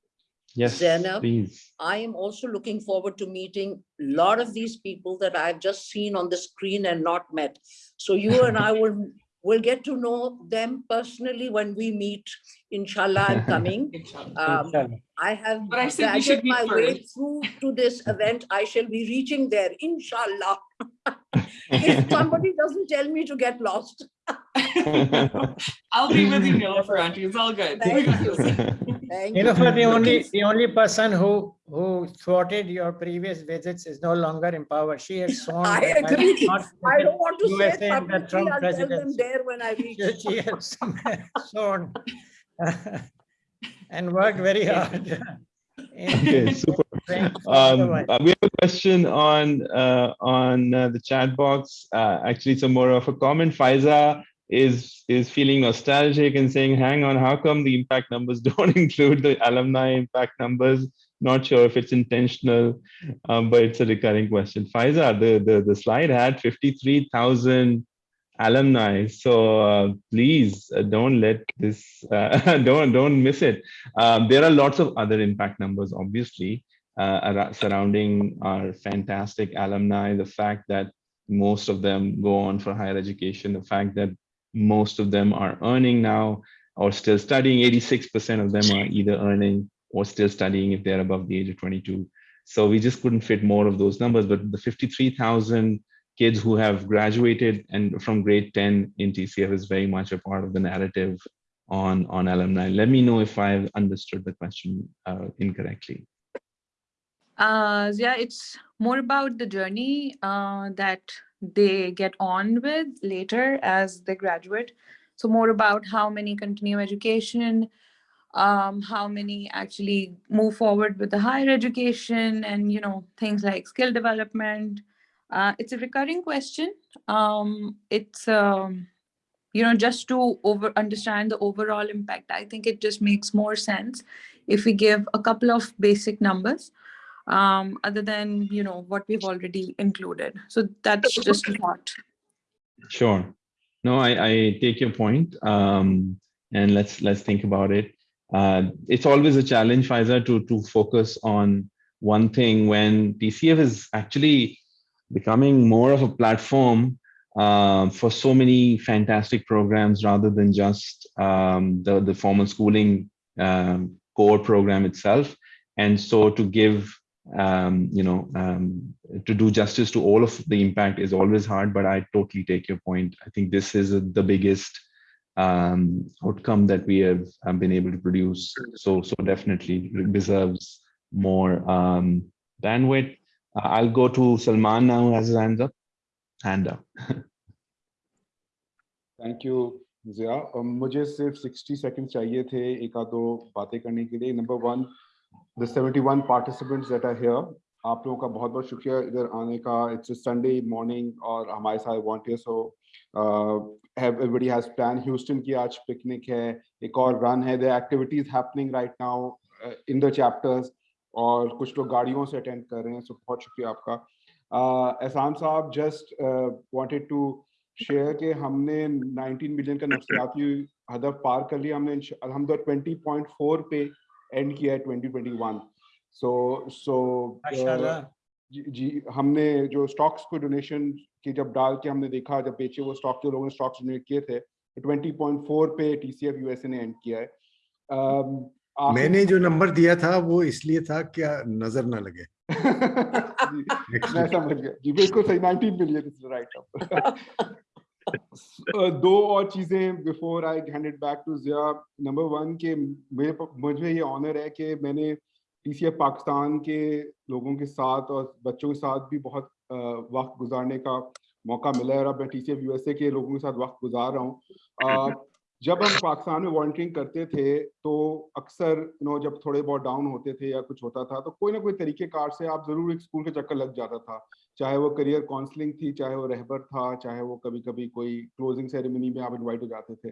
Yes, Zainab, please. I am also looking forward to meeting a lot of these people that I've just seen on the screen and not met. So you and I will will get to know them personally when we meet. Inshallah, I'm coming. Inshallah. Um, Inshallah. I have But I said we my meet way through to this event. I shall be reaching there, inshallah. If somebody doesn't tell me to get lost. I'll be with you, Nilofer auntie. It's all good. Thank you. Thank You for the only, the only person who, who thwarted your previous visits is no longer in power. She has sworn. I that I will agree. I don't want to say USA it in the publicly. Trump I'll tell them there when I reach. She she has sworn and worked very hard. Okay, super. praying for the Um, uh, we have a question on uh, on uh, the chat box. Uh, actually, it's a more of a comment. Faiza is is feeling nostalgic and saying, "Hang on, how come the impact numbers don't include the alumni impact numbers?" Not sure if it's intentional, um, but it's a recurring question. Faiza, the the the slide had fifty three thousand alumni, so uh, please uh, don't let this uh, don't don't miss it. Um, there are lots of other impact numbers, obviously uh, surrounding our fantastic alumni, the fact that most of them go on for higher education, the fact that most of them are earning now or still studying, 86% of them are either earning or still studying if they're above the age of 22. So we just couldn't fit more of those numbers, but the 53,000 kids who have graduated and from grade 10 in TCF is very much a part of the narrative on, on alumni. Let me know if I've understood the question uh, incorrectly. Uh, yeah, it's more about the journey uh, that they get on with later as they graduate. So more about how many continue education, um, how many actually move forward with the higher education and, you know, things like skill development. Uh, it's a recurring question. Um, it's, um, you know, just to over understand the overall impact, I think it just makes more sense if we give a couple of basic numbers um, other than, you know, what we've already included. So that's just a thought. Sure. No, I, I take your point. Um, and let's let's think about it. Uh, it's always a challenge, Faiza, to to focus on one thing when TCF is actually becoming more of a platform uh, for so many fantastic programs rather than just um, the the formal schooling um, core program itself. And so to give um, you know, um, to do justice to all of the impact is always hard, but I totally take your point. I think this is the biggest um, outcome that we have been able to produce. So, so definitely deserves more bandwidth. Uh, I'll go to Salman now who has his hands up. Hand up. Thank you Zia uh, मुझे सिर्फ़ 60 seconds चाहिए थे एक आध दो बातें करने के लिए. Number one the 71 participants that are here आप लोगों का बहुत बहुत शुक्रिया. इधर आने का इट्स संडे मॉर्निंग और हमारे साथ वॉन्टियर्स हो. एवरीबॉडी हैज़ प्लान ह्यूस्टन की आज पिकनिक है. एक और रन है. The activities happening right now in the chapters और कुछ लोग गाड़ियों से अटेंड कर रहे हैं सो बहुत शुक्रिया आपका। एहसान साहब जस्ट वांटेड टू शेयर के हमने 19 मिलियन का नफसियाती हदफ पार कर लिया हमने अलहमद 20.4 पे एंड किया है 2021 सो सो जी जी हमने जो स्टॉक्स को डोनेशन की जब डाल के हमने देखा जब बेचे वो स्टॉक जो लोगों ने स्टॉक्स डोनेट किए थे 20.4 पे टी सी टीसीएफ यूएसए ने एंड किया है। Um, मैंने जो नंबर दिया था वो इसलिए था क्या नज़र ना लगे। मैं समझ गया। जी बिल्कुल सही 19 मिलियन इज़ राइट दो और चीज़ें before I hand it back to Zia. Number one के मेरे मुझे ये ऑनर है कि मैंने टीसीएफ पाकिस्तान के लोगों के साथ और बच्चों के साथ भी बहुत वक्त गुजारने का मौका मिला है और अब मैं टीसीएफ यूएसए के लोगों के साथ वक्त गुजार रहा हूँ। जब हम पाकिस्तान में वॉल्टिंग करते थे तो अक्सर यू नो जब थोड़े बहुत डाउन होते थे या कुछ होता था तो कोई ना कोई तरीके कार से आप ज़रूर एक स्कूल के चक्कर लग जाता था। चाहे वो करियर काउंसलिंग थी चाहे वो रहबर था चाहे वो कभी कभी कोई क्लोजिंग सेरेमनी में आप इन्वाइट हो जाते थे।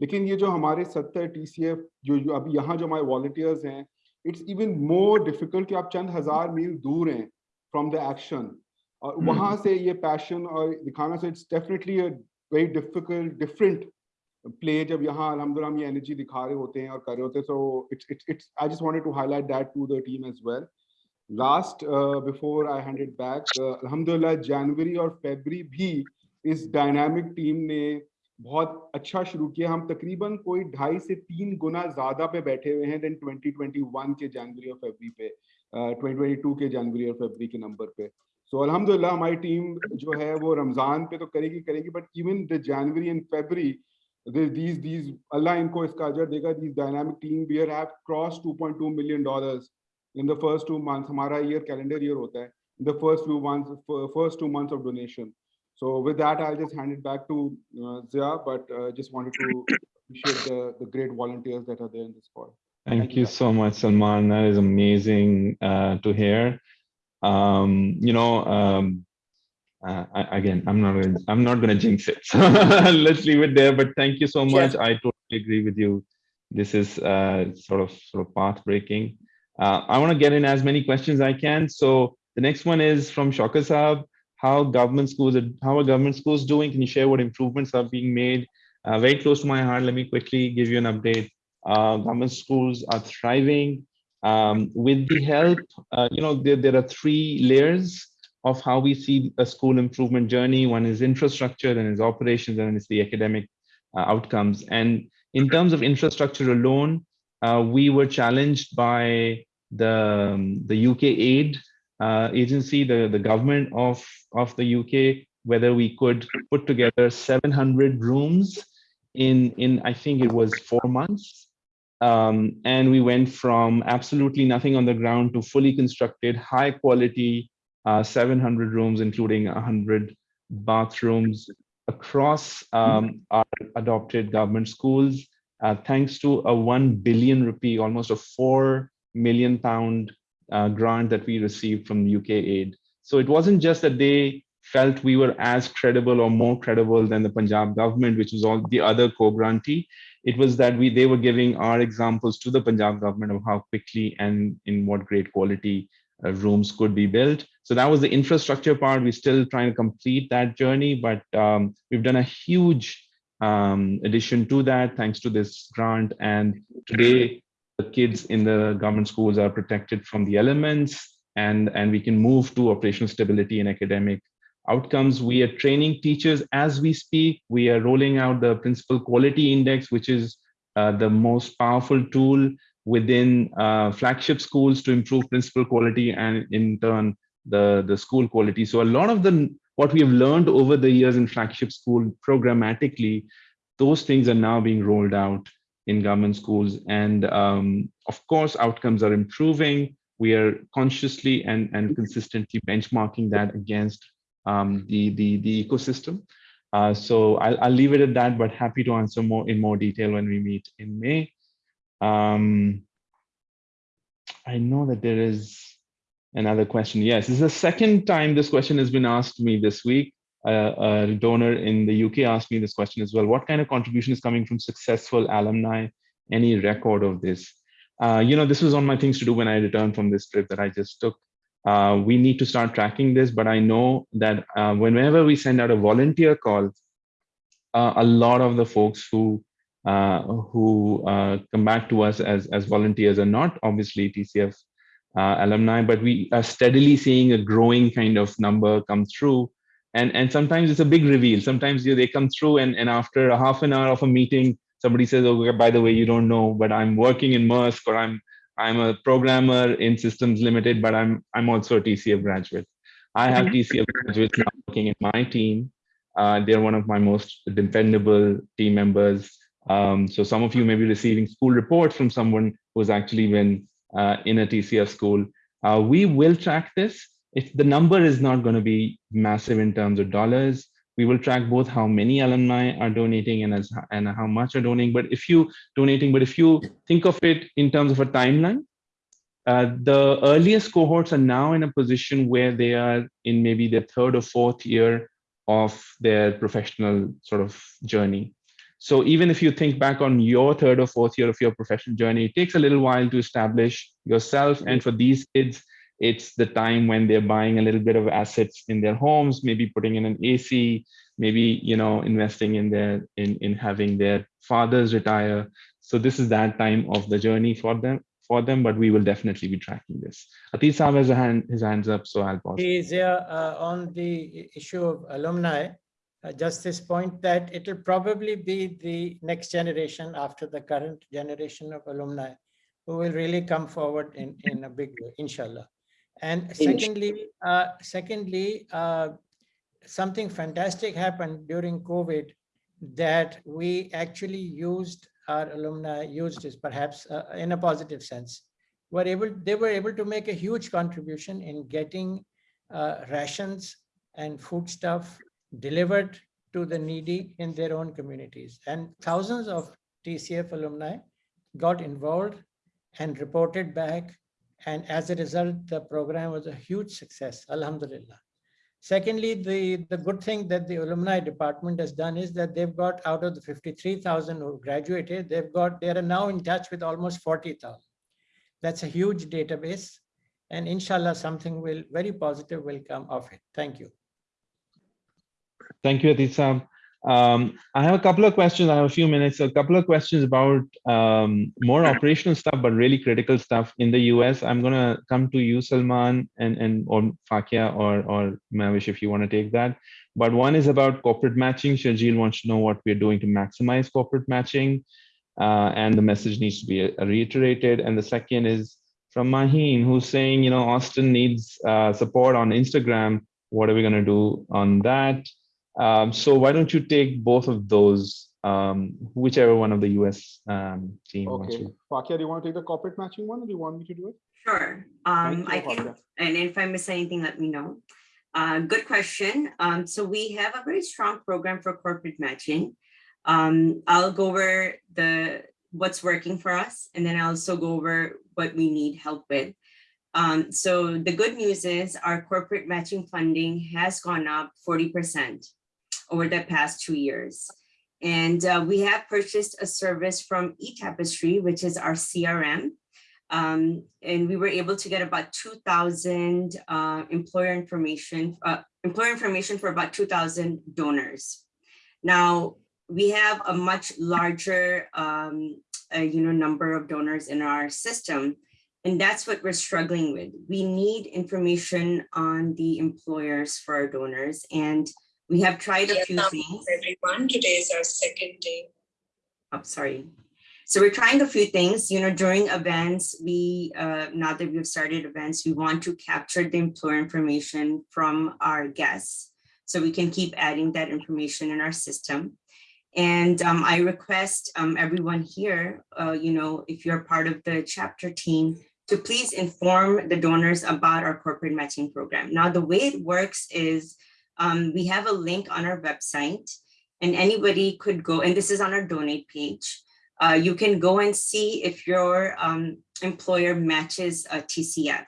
लेकिन ये जो हमारे सत्तर टी जो, जो अभी यहाँ जो हमारे वॉल्टियर्स हैं इट्स इवन मोर डिफ़िकल्ट कि आप चंद हज़ार मील दूर हैं फ्रॉम द एक्शन और वहाँ से ये पैशन और दिखाना से it's definitely very difficult different play जब यहाँ अलहमदुल्ला ये एनर्जी दिखा रहे होते हैं और कर रहे होते हैं so it's I just wanted to highlight that to the team as well last before I hand it back अलहमदुल्ला जनवरी और फेबरी भी इस डायनामिक टीम ने बहुत अच्छा शुरू किया। हम तकरीबन कोई ढाई से तीन गुना ज़्यादा पे बैठे हुए हैं देन 2021 के जनवरी और फेबरी पे uh, 2022 के जनवरी और फेबरी के नंबर पे। सो so, अलहमदुल्ला हमारी टीम जो है वो रमज़ान पे तो करेगी करेगी but even the January and February these these Allah Inco Iskaja Dega, these dynamic team we have crossed 2.2 million dollars in the first two months. Hamara year calendar year hota hai, in the first few months, first two months of donation. So with that, I'll just hand it back to uh, Zia, but uh, just wanted to appreciate the, the great volunteers that are there in this call. Thank, Thank you, you so much, Salman. That is amazing uh, to hear. Um, you know, um, uh, I, again, I'm not gonna, I'm not going to jinx it. So let's leave it there. But thank you so much. I totally agree with you. This is uh, sort of sort of path breaking. Uh, I want to get in as many questions I can. So the next one is from Shaka Saab. How government schools are, how are government schools doing? Can you share what improvements are being made? Uh, very close to my heart. Let me quickly give you an update. Uh, government schools are thriving. Um, with the help, uh, you know, there, there are three layers of how we see a school improvement journey. One is infrastructure, then is operations, and then it's the academic uh, outcomes. And in terms of infrastructure alone, uh, we were challenged by the, um, the UK aid uh, agency, the, the government of, of the UK, whether we could put together 700 rooms in, in I think it was four months. Um, and we went from absolutely nothing on the ground to fully constructed, high quality uh, 700 rooms, including 100 bathrooms across um, our adopted government schools, uh, thanks to a 1 billion rupee, almost a 4 million pound uh, grant that we received from UK aid. So it wasn't just that they felt we were as credible or more credible than the Punjab government, which was all the other co-grantee. It was that we they were giving our examples to the Punjab government of how quickly and in what great quality uh, rooms could be built. So that was the infrastructure part. We're still trying to complete that journey, but um, we've done a huge um, addition to that thanks to this grant. And today, the kids in the government schools are protected from the elements and, and we can move to operational stability and academic outcomes. We are training teachers as we speak. We are rolling out the principal quality index, which is uh, the most powerful tool within uh, flagship schools to improve principal quality and in turn the, the school quality. So a lot of the what we have learned over the years in flagship school programmatically, those things are now being rolled out in government schools. And um, of course, outcomes are improving. We are consciously and, and consistently benchmarking that against um, the, the, the ecosystem. Uh, so I'll, I'll leave it at that, but happy to answer more in more detail when we meet in May. Um, I know that there is another question. Yes, this is the second time this question has been asked me this week. Uh, a donor in the UK asked me this question as well. What kind of contribution is coming from successful alumni? Any record of this? Uh, you know, this was on my things to do when I returned from this trip that I just took. Uh, we need to start tracking this, but I know that uh, whenever we send out a volunteer call, uh, a lot of the folks who uh, who come back to us as, as volunteers are not obviously TCF uh, alumni, but we are steadily seeing a growing kind of number come through. And, and sometimes it's a big reveal. Sometimes you know, they come through and, and after a half an hour of a meeting, somebody says, oh, by the way, you don't know, but I'm working in Maersk or I'm I'm a programmer in Systems Limited, but I'm I'm also a TCF graduate. I have TCF graduates now working in my team. Uh, they're one of my most dependable team members. Um, so some of you may be receiving school reports from someone who's actually been in a TCF school. Uh, we will track this. If the number is not going to be massive in terms of dollars, we will track both how many alumni are donating and as and how much are donating. But if you donating, but if you think of it in terms of a timeline, uh, the earliest cohorts are now in a position where they are in maybe their third or fourth year of their professional sort of journey. So even if you think back on your third or fourth year of your professional journey, it takes a little while to establish yourself. And for these kids, it's the time when they're buying a little bit of assets in their homes, maybe putting in an AC, maybe you know investing in their in in having their fathers retire. So this is that time of the journey for them for them, but we will definitely be tracking this. Saab has hand, his hands up, so I'll pause. Is uh, uh, on the issue of alumni, just this point that it'll probably be the next generation after the current generation of alumni who will really come forward in, in a big way, inshallah. And secondly, uh, secondly, uh, something fantastic happened during COVID that we actually used our alumni used is perhaps uh, in a positive sense were able they were able to make a huge contribution in getting uh, rations and food stuff delivered to the needy in their own communities and thousands of TCF alumni got involved and reported back and as a result the program was a huge success alhamdulillah Secondly, the, the good thing that the alumni department has done is that they've got out of the 53,000 who graduated, they've got, they are now in touch with almost 40,000. That's a huge database. And inshallah, something will very positive will come of it. Thank you. Thank you, Atisam. Um, I have a couple of questions. I have a few minutes. A couple of questions about um, more operational stuff, but really critical stuff in the US. I'm going to come to you, Salman, and and or Fakia or or Mavish, if you want to take that. But one is about corporate matching. Shajil wants to know what we're doing to maximize corporate matching, uh, and the message needs to be uh, reiterated. And the second is from Maheen, who's saying, you know, Austin needs uh, support on Instagram. What are we going to do on that? Um, so why don't you take both of those, um, whichever one of the US um, team wants Okay, to. Fakia, do you want to take the corporate matching one or do you want me to do it? Sure. Um, Thank I can, and if I miss anything, let me know. Uh, good question. Um, so we have a very strong program for corporate matching. Um, I'll go over the what's working for us, and then I'll also go over what we need help with. Um, so the good news is our corporate matching funding has gone up 40% over the past two years. And uh, we have purchased a service from eTapestry, which is our CRM. Um, and we were able to get about 2,000 uh, employer information, uh, employer information for about 2,000 donors. Now, we have a much larger um, uh, you know, number of donors in our system, and that's what we're struggling with. We need information on the employers for our donors, and we have tried a few things. Everyone, today is our second day. Oh, sorry. So we're trying a few things, you know, during events, we, uh, now that we've started events, we want to capture the employer information from our guests. So we can keep adding that information in our system. And um, I request um, everyone here, uh, you know, if you're part of the chapter team, to please inform the donors about our corporate matching program. Now, the way it works is um, we have a link on our website and anybody could go, and this is on our donate page. Uh, you can go and see if your um, employer matches a TCF.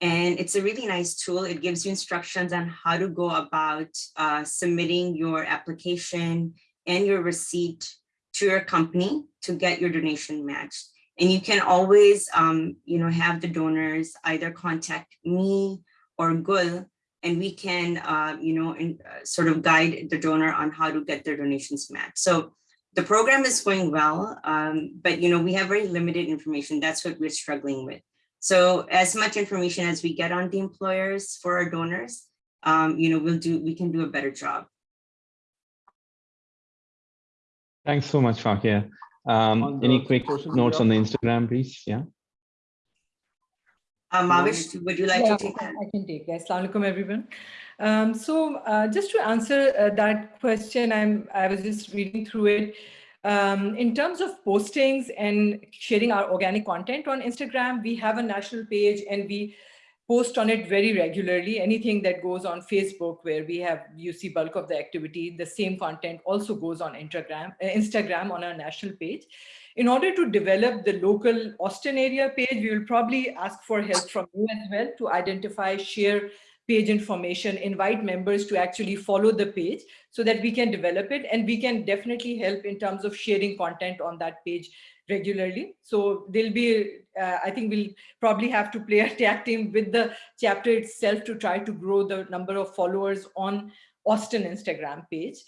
And it's a really nice tool. It gives you instructions on how to go about uh, submitting your application and your receipt to your company to get your donation matched. And you can always, um, you know, have the donors either contact me or Gul and we can, uh, you know, in, uh, sort of guide the donor on how to get their donations matched. So the program is going well, um, but you know, we have very limited information. That's what we're struggling with. So as much information as we get on the employers for our donors, um, you know, we'll do, we can do a better job. Thanks so much, Fakia. Um, any quick social notes media- on the Instagram, please? Yeah. Um, Mavish, would you like Yeah, to take that? I can take that. Assalamu alaikum, everyone. Um, so uh, just to answer uh, that question, I'm, I was just reading through it. Um, in terms of postings and sharing our organic content on Instagram, we have a national page and we post on it very regularly. Anything that goes on Facebook where we have, you see bulk of the activity, the same content also goes on Instagram, uh, Instagram on our national page. In order to develop the local Austin area page, we will probably ask for help from you as well to identify, share page information, invite members to actually follow the page so that we can develop it and we can definitely help in terms of sharing content on that page regularly. So there'll be, uh, I think we'll probably have to play a tag team with the chapter itself to try to grow the number of followers on Austin Instagram page.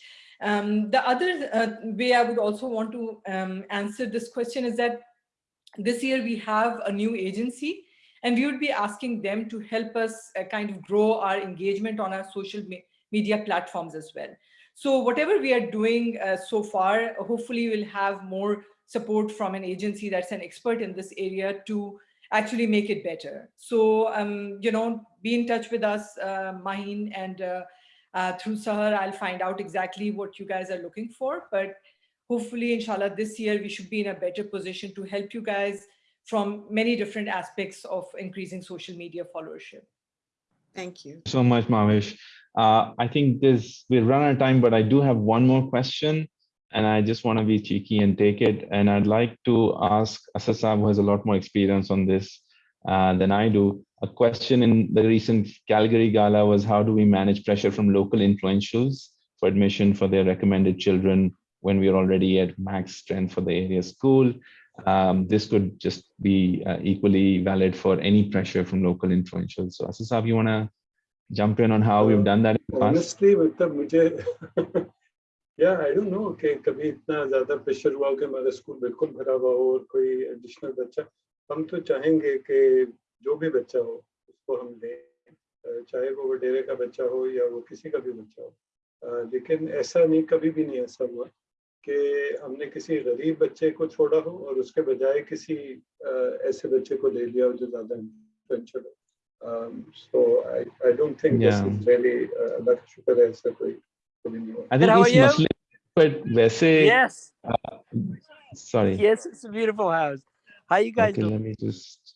Um, the other uh, way I would also want to um, answer this question is that this year we have a new agency and we would be asking them to help us uh, kind of grow our engagement on our social me media platforms as well. So whatever we are doing uh, so far, hopefully we'll have more support from an agency that's an expert in this area to actually make it better. So, um, you know, be in touch with us, uh, Maheen, and uh, through Sahar, I'll find out exactly what you guys are looking for. But hopefully, inshallah, this year we should be in a better position to help you guys from many different aspects of increasing social media followership. Thank you. So much, Mavish. Uh, I think this we'll run out of time, but I do have one more question and I just want to be cheeky and take it. And I'd like to ask Asasab, who has a lot more experience on this uh, than I do A question in the recent Calgary Gala was how do we manage pressure from local influentials for admission for their recommended children when we are already at max strength for the area school? Um, this could just be uh, equally valid for any pressure from local influentials. So Asasab, you want to jump in on how we've done that in the past? Honestly, मतलब मुझे या I don't know कि कभी इतना ज्यादा pressure हुआ कि हमारा स्कूल बिल्कुल भरा हुआ हो और कोई एडिशनल बच्चा हम तो चाहेंगे कि जो भी बच्चा हो उसको हम लें चाहे वो वडेरे का बच्चा हो या वो किसी का भी बच्चा हो लेकिन ऐसा नहीं कभी भी नहीं ऐसा हुआ कि हमने किसी गरीब बच्चे को छोड़ा हो और उसके बजाय किसी ऐसे बच्चे को ले लिया हो जो ज़्यादा इन्फ्लुएंशियल हो so I, I don't think Yeah. this is really uh, अल्लाह का शुक्र है ऐसा कोई कभी नहीं हुआ I think you? Muslim, but वैसे Yes. uh, sorry. Yes, it's a beautiful house. How you guys Okay, doing? let me just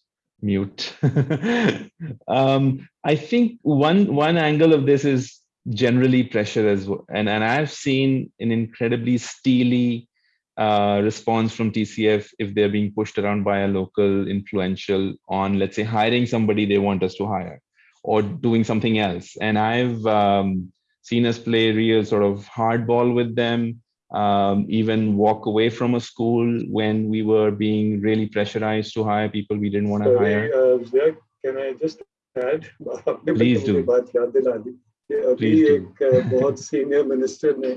mute. um, I think one one angle of this is generally pressure as well, and and I've seen an incredibly steely uh, response from TCF if they're being pushed around by a local influential on, let's say, hiring somebody they want us to hire or doing something else. And I've um, seen us play real sort of hardball with them, um, even walk away from a school when we were being really pressurized to hire people we didn't want to Sorry, hire. uh, Zia, can I just add? आपने Please मुझे do. बात याद दिला दी कि अभी Please do. एक uh, बहुत senior minister ने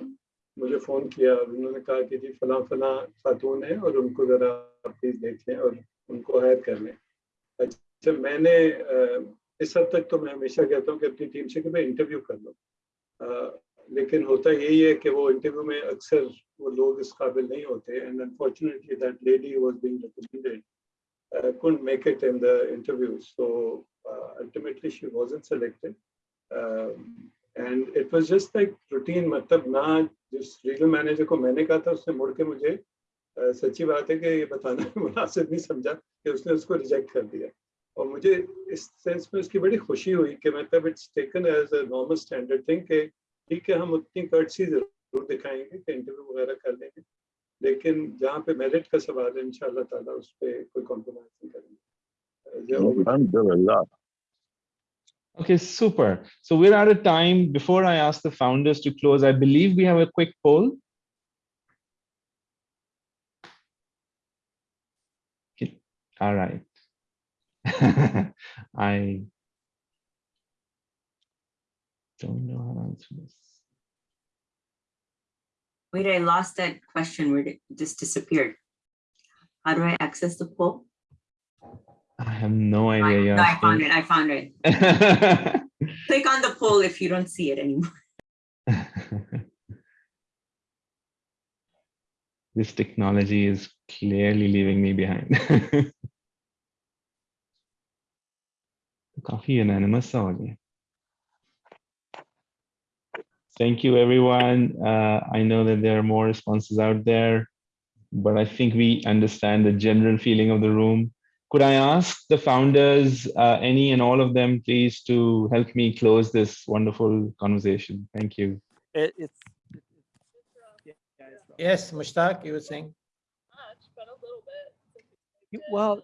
मुझे फोन किया और उन्होंने कहा कि जी फला फला खातून है और उनको जरा प्लीज देख लें और उनको हायर कर लें अच्छा मैंने uh, इस हद तक तो मैं हमेशा कहता हूँ कि अपनी टीम से कि मैं इंटरव्यू कर लो uh, लेकिन होता यही है कि वो इंटरव्यू में अक्सर वो लोग इस काबिल नहीं होते and unfortunately that lady was being recommended uh, couldn't make it in the interview. So uh, ultimately she wasn't selected. Um, and it was just मतलब ना जिस रीजनल मैनेजर को मैंने कहा था उसने मुड़ के मुझे uh, सच्ची बात है कि ये बताना मुनासिब नहीं समझा कि उसने उसको रिजेक्ट कर दिया और मुझे इस सेंस में उसकी बड़ी खुशी हुई कि मतलब it's taken as a normal standard thing कि ठीक है हम उतनी कर्टसी जरूर दिखाएंगे कि इंटरव्यू वगैरह कर लेंगे लेकिन जहाँ पे मेरिट का सवाल है इंशाल्लाह ताला उस पर कोई कॉम्प्रोमाइज नहीं करेंगे Alhamdulillah. Okay, super. So we're out of time. Before I ask the founders to close, I believe we have a quick poll. Okay, All right. I don't know how to answer this. Wait, I lost that question where it just disappeared. How do I access the poll? I have no idea. you're No, I found asking. it, I found it. Click on the poll if you don't see it anymore. this technology is clearly leaving me behind. Coffee unanimous सा हो गया. Thank you, everyone. Uh, I know that there are more responses out there, but I think we understand the general feeling of the room. could I ask the founders, uh, any and all of them, please, to help me close this wonderful conversation? Thank you. It, it's Yes, Mushtaq, you were saying? you- well,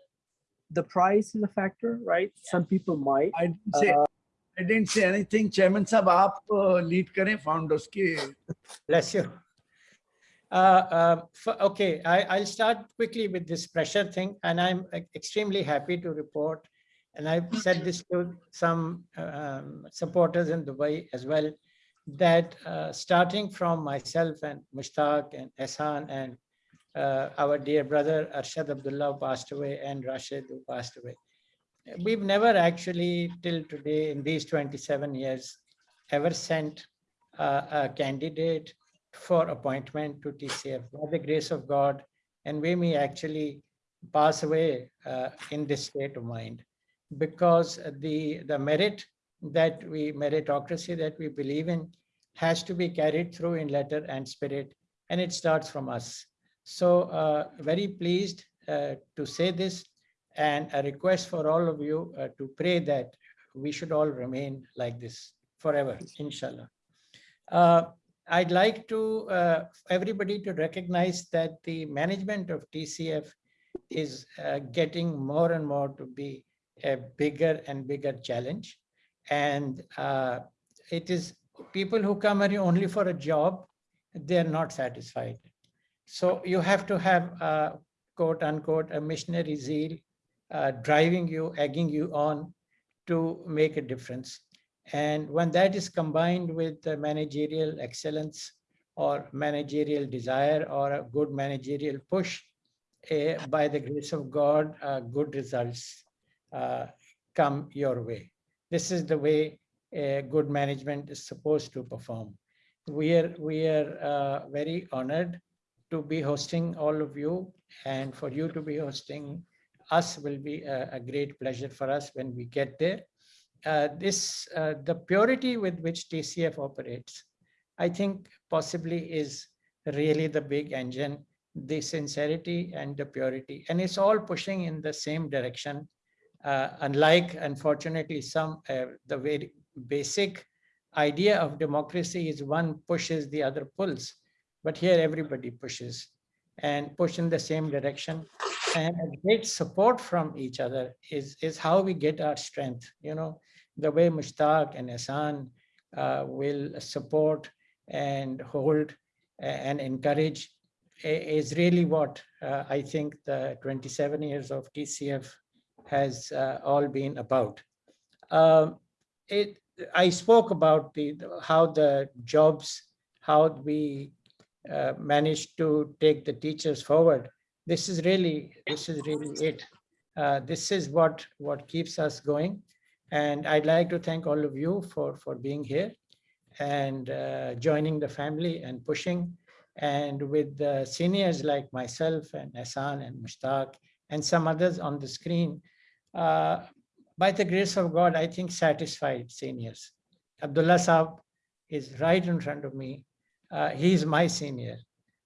the price is a factor, right? Some people might. I didn't say, uh, I didn't say anything. Chairman Sir, aap uh, lead kare founders ki. Bless you. Uh, uh, okay, I, will start quickly with this pressure thing, and I'm extremely happy to report, and I've said this to some um, supporters in Dubai as well, that uh, starting from myself and Mushtaq and Ehsan and uh, our dear brother Arshad Abdullah passed away and Rashid who passed away, We've never actually till today in these 27 years ever sent uh, a candidate for appointment to TCF by the grace of God and we may actually pass away uh, in this state of mind. Because the the merit that we meritocracy that we believe in has to be carried through in letter and spirit and it starts from us. So uh, very pleased uh, to say this and a request for all of you uh, to pray that we should all remain like this forever inshallah uh, I'd like to uh, everybody to recognize that the management of TCF is uh, getting more and more to be a bigger and bigger challenge. And uh, it is people who come here only for a job, they're not satisfied. So you have to have uh, quote unquote a missionary zeal uh, driving you, egging you on to make a difference. And when that is combined with managerial excellence or managerial desire or a good managerial push, eh, by the grace of God, uh, good results uh, come your way. This is the way a good management is supposed to perform. We are, we are uh, very honored to be hosting all of you and for you to be hosting us will be a, a great pleasure for us when we get there uh, this, uh, the purity with which TCF operates, I think possibly is really the big engine, the sincerity and the purity. And it's all pushing in the same direction. Uh, unlike, unfortunately, some, uh, the very basic idea of democracy is one pushes, the other pulls. But here everybody pushes and push in the same direction. And great support from each other is, is how we get our strength. You know, the way Mushtaq and Ehsan uh, will support and hold and encourage is really what uh, I think the 27 years of TCF has uh, all been about. Um, it, I spoke about the how the jobs, how we uh, managed to take the teachers forward. This is really, this is really it. Uh, this is what, what keeps us going. And I'd like to thank all of you for, for being here and uh, joining the family and pushing. And with the seniors like myself and Ehsan and Mushtaq and some others on the screen, uh, by the grace of God, I think satisfied seniors. Abdullah Saab is right in front of me. Uh, he's my senior.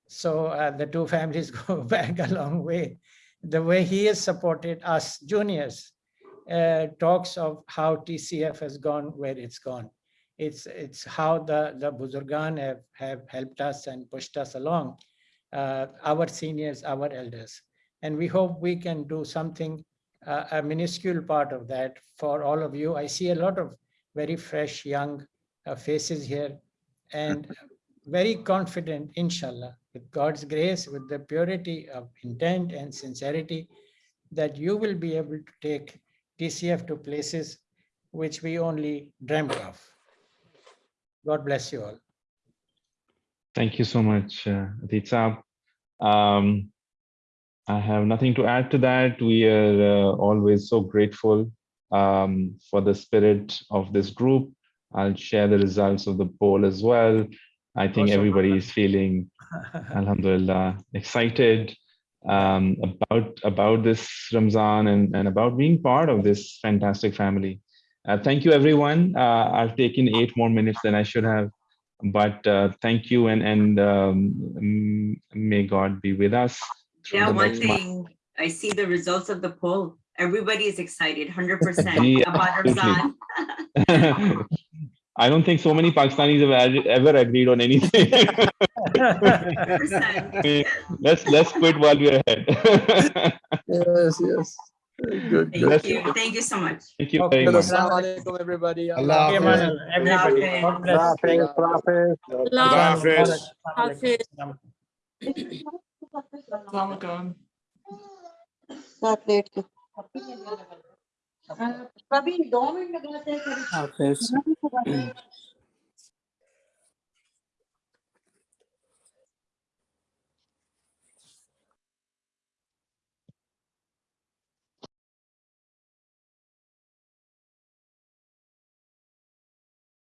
So uh, the two families go back a long way. The way he has supported us juniors uh, talks of how TCF has gone where it's gone. It's it's how the the Buzurgan have have helped us and pushed us along, uh, our seniors, our elders, and we hope we can do something, uh, a minuscule part of that for all of you. I see a lot of very fresh young uh, faces here, and very confident, inshallah, with God's grace, with the purity of intent and sincerity, that you will be able to take TCF to places which we only dreamt of. God bless you all. Thank you so much, uh, Um, I have nothing to add to that. We are uh, always so grateful um, for the spirit of this group. I'll share the results of the poll as well. I think Awesome. everybody is feeling, alhamdulillah, excited um, about about this Ramzan and, and about being part of this fantastic family. Uh, thank you, everyone. Uh, I've taken eight more minutes than I should have, but uh, thank you and and um, may God be with us. Yeah, one next month. thing, I see the results of the poll. Everybody is excited, 100% Yeah, about absolutely. Ramzan. I don't think so many Pakistanis have ag- ever agreed on anything. let's let's quit while we're ahead. Yes, yes. Good, good. Thank you. Thank you so much. Thank you very much. Assalamu alaikum, everybody. Allah Okay, Hafiz. Manal, everybody. God bless. Hafiz. Hafiz. Assalamualaikum. Hafiz.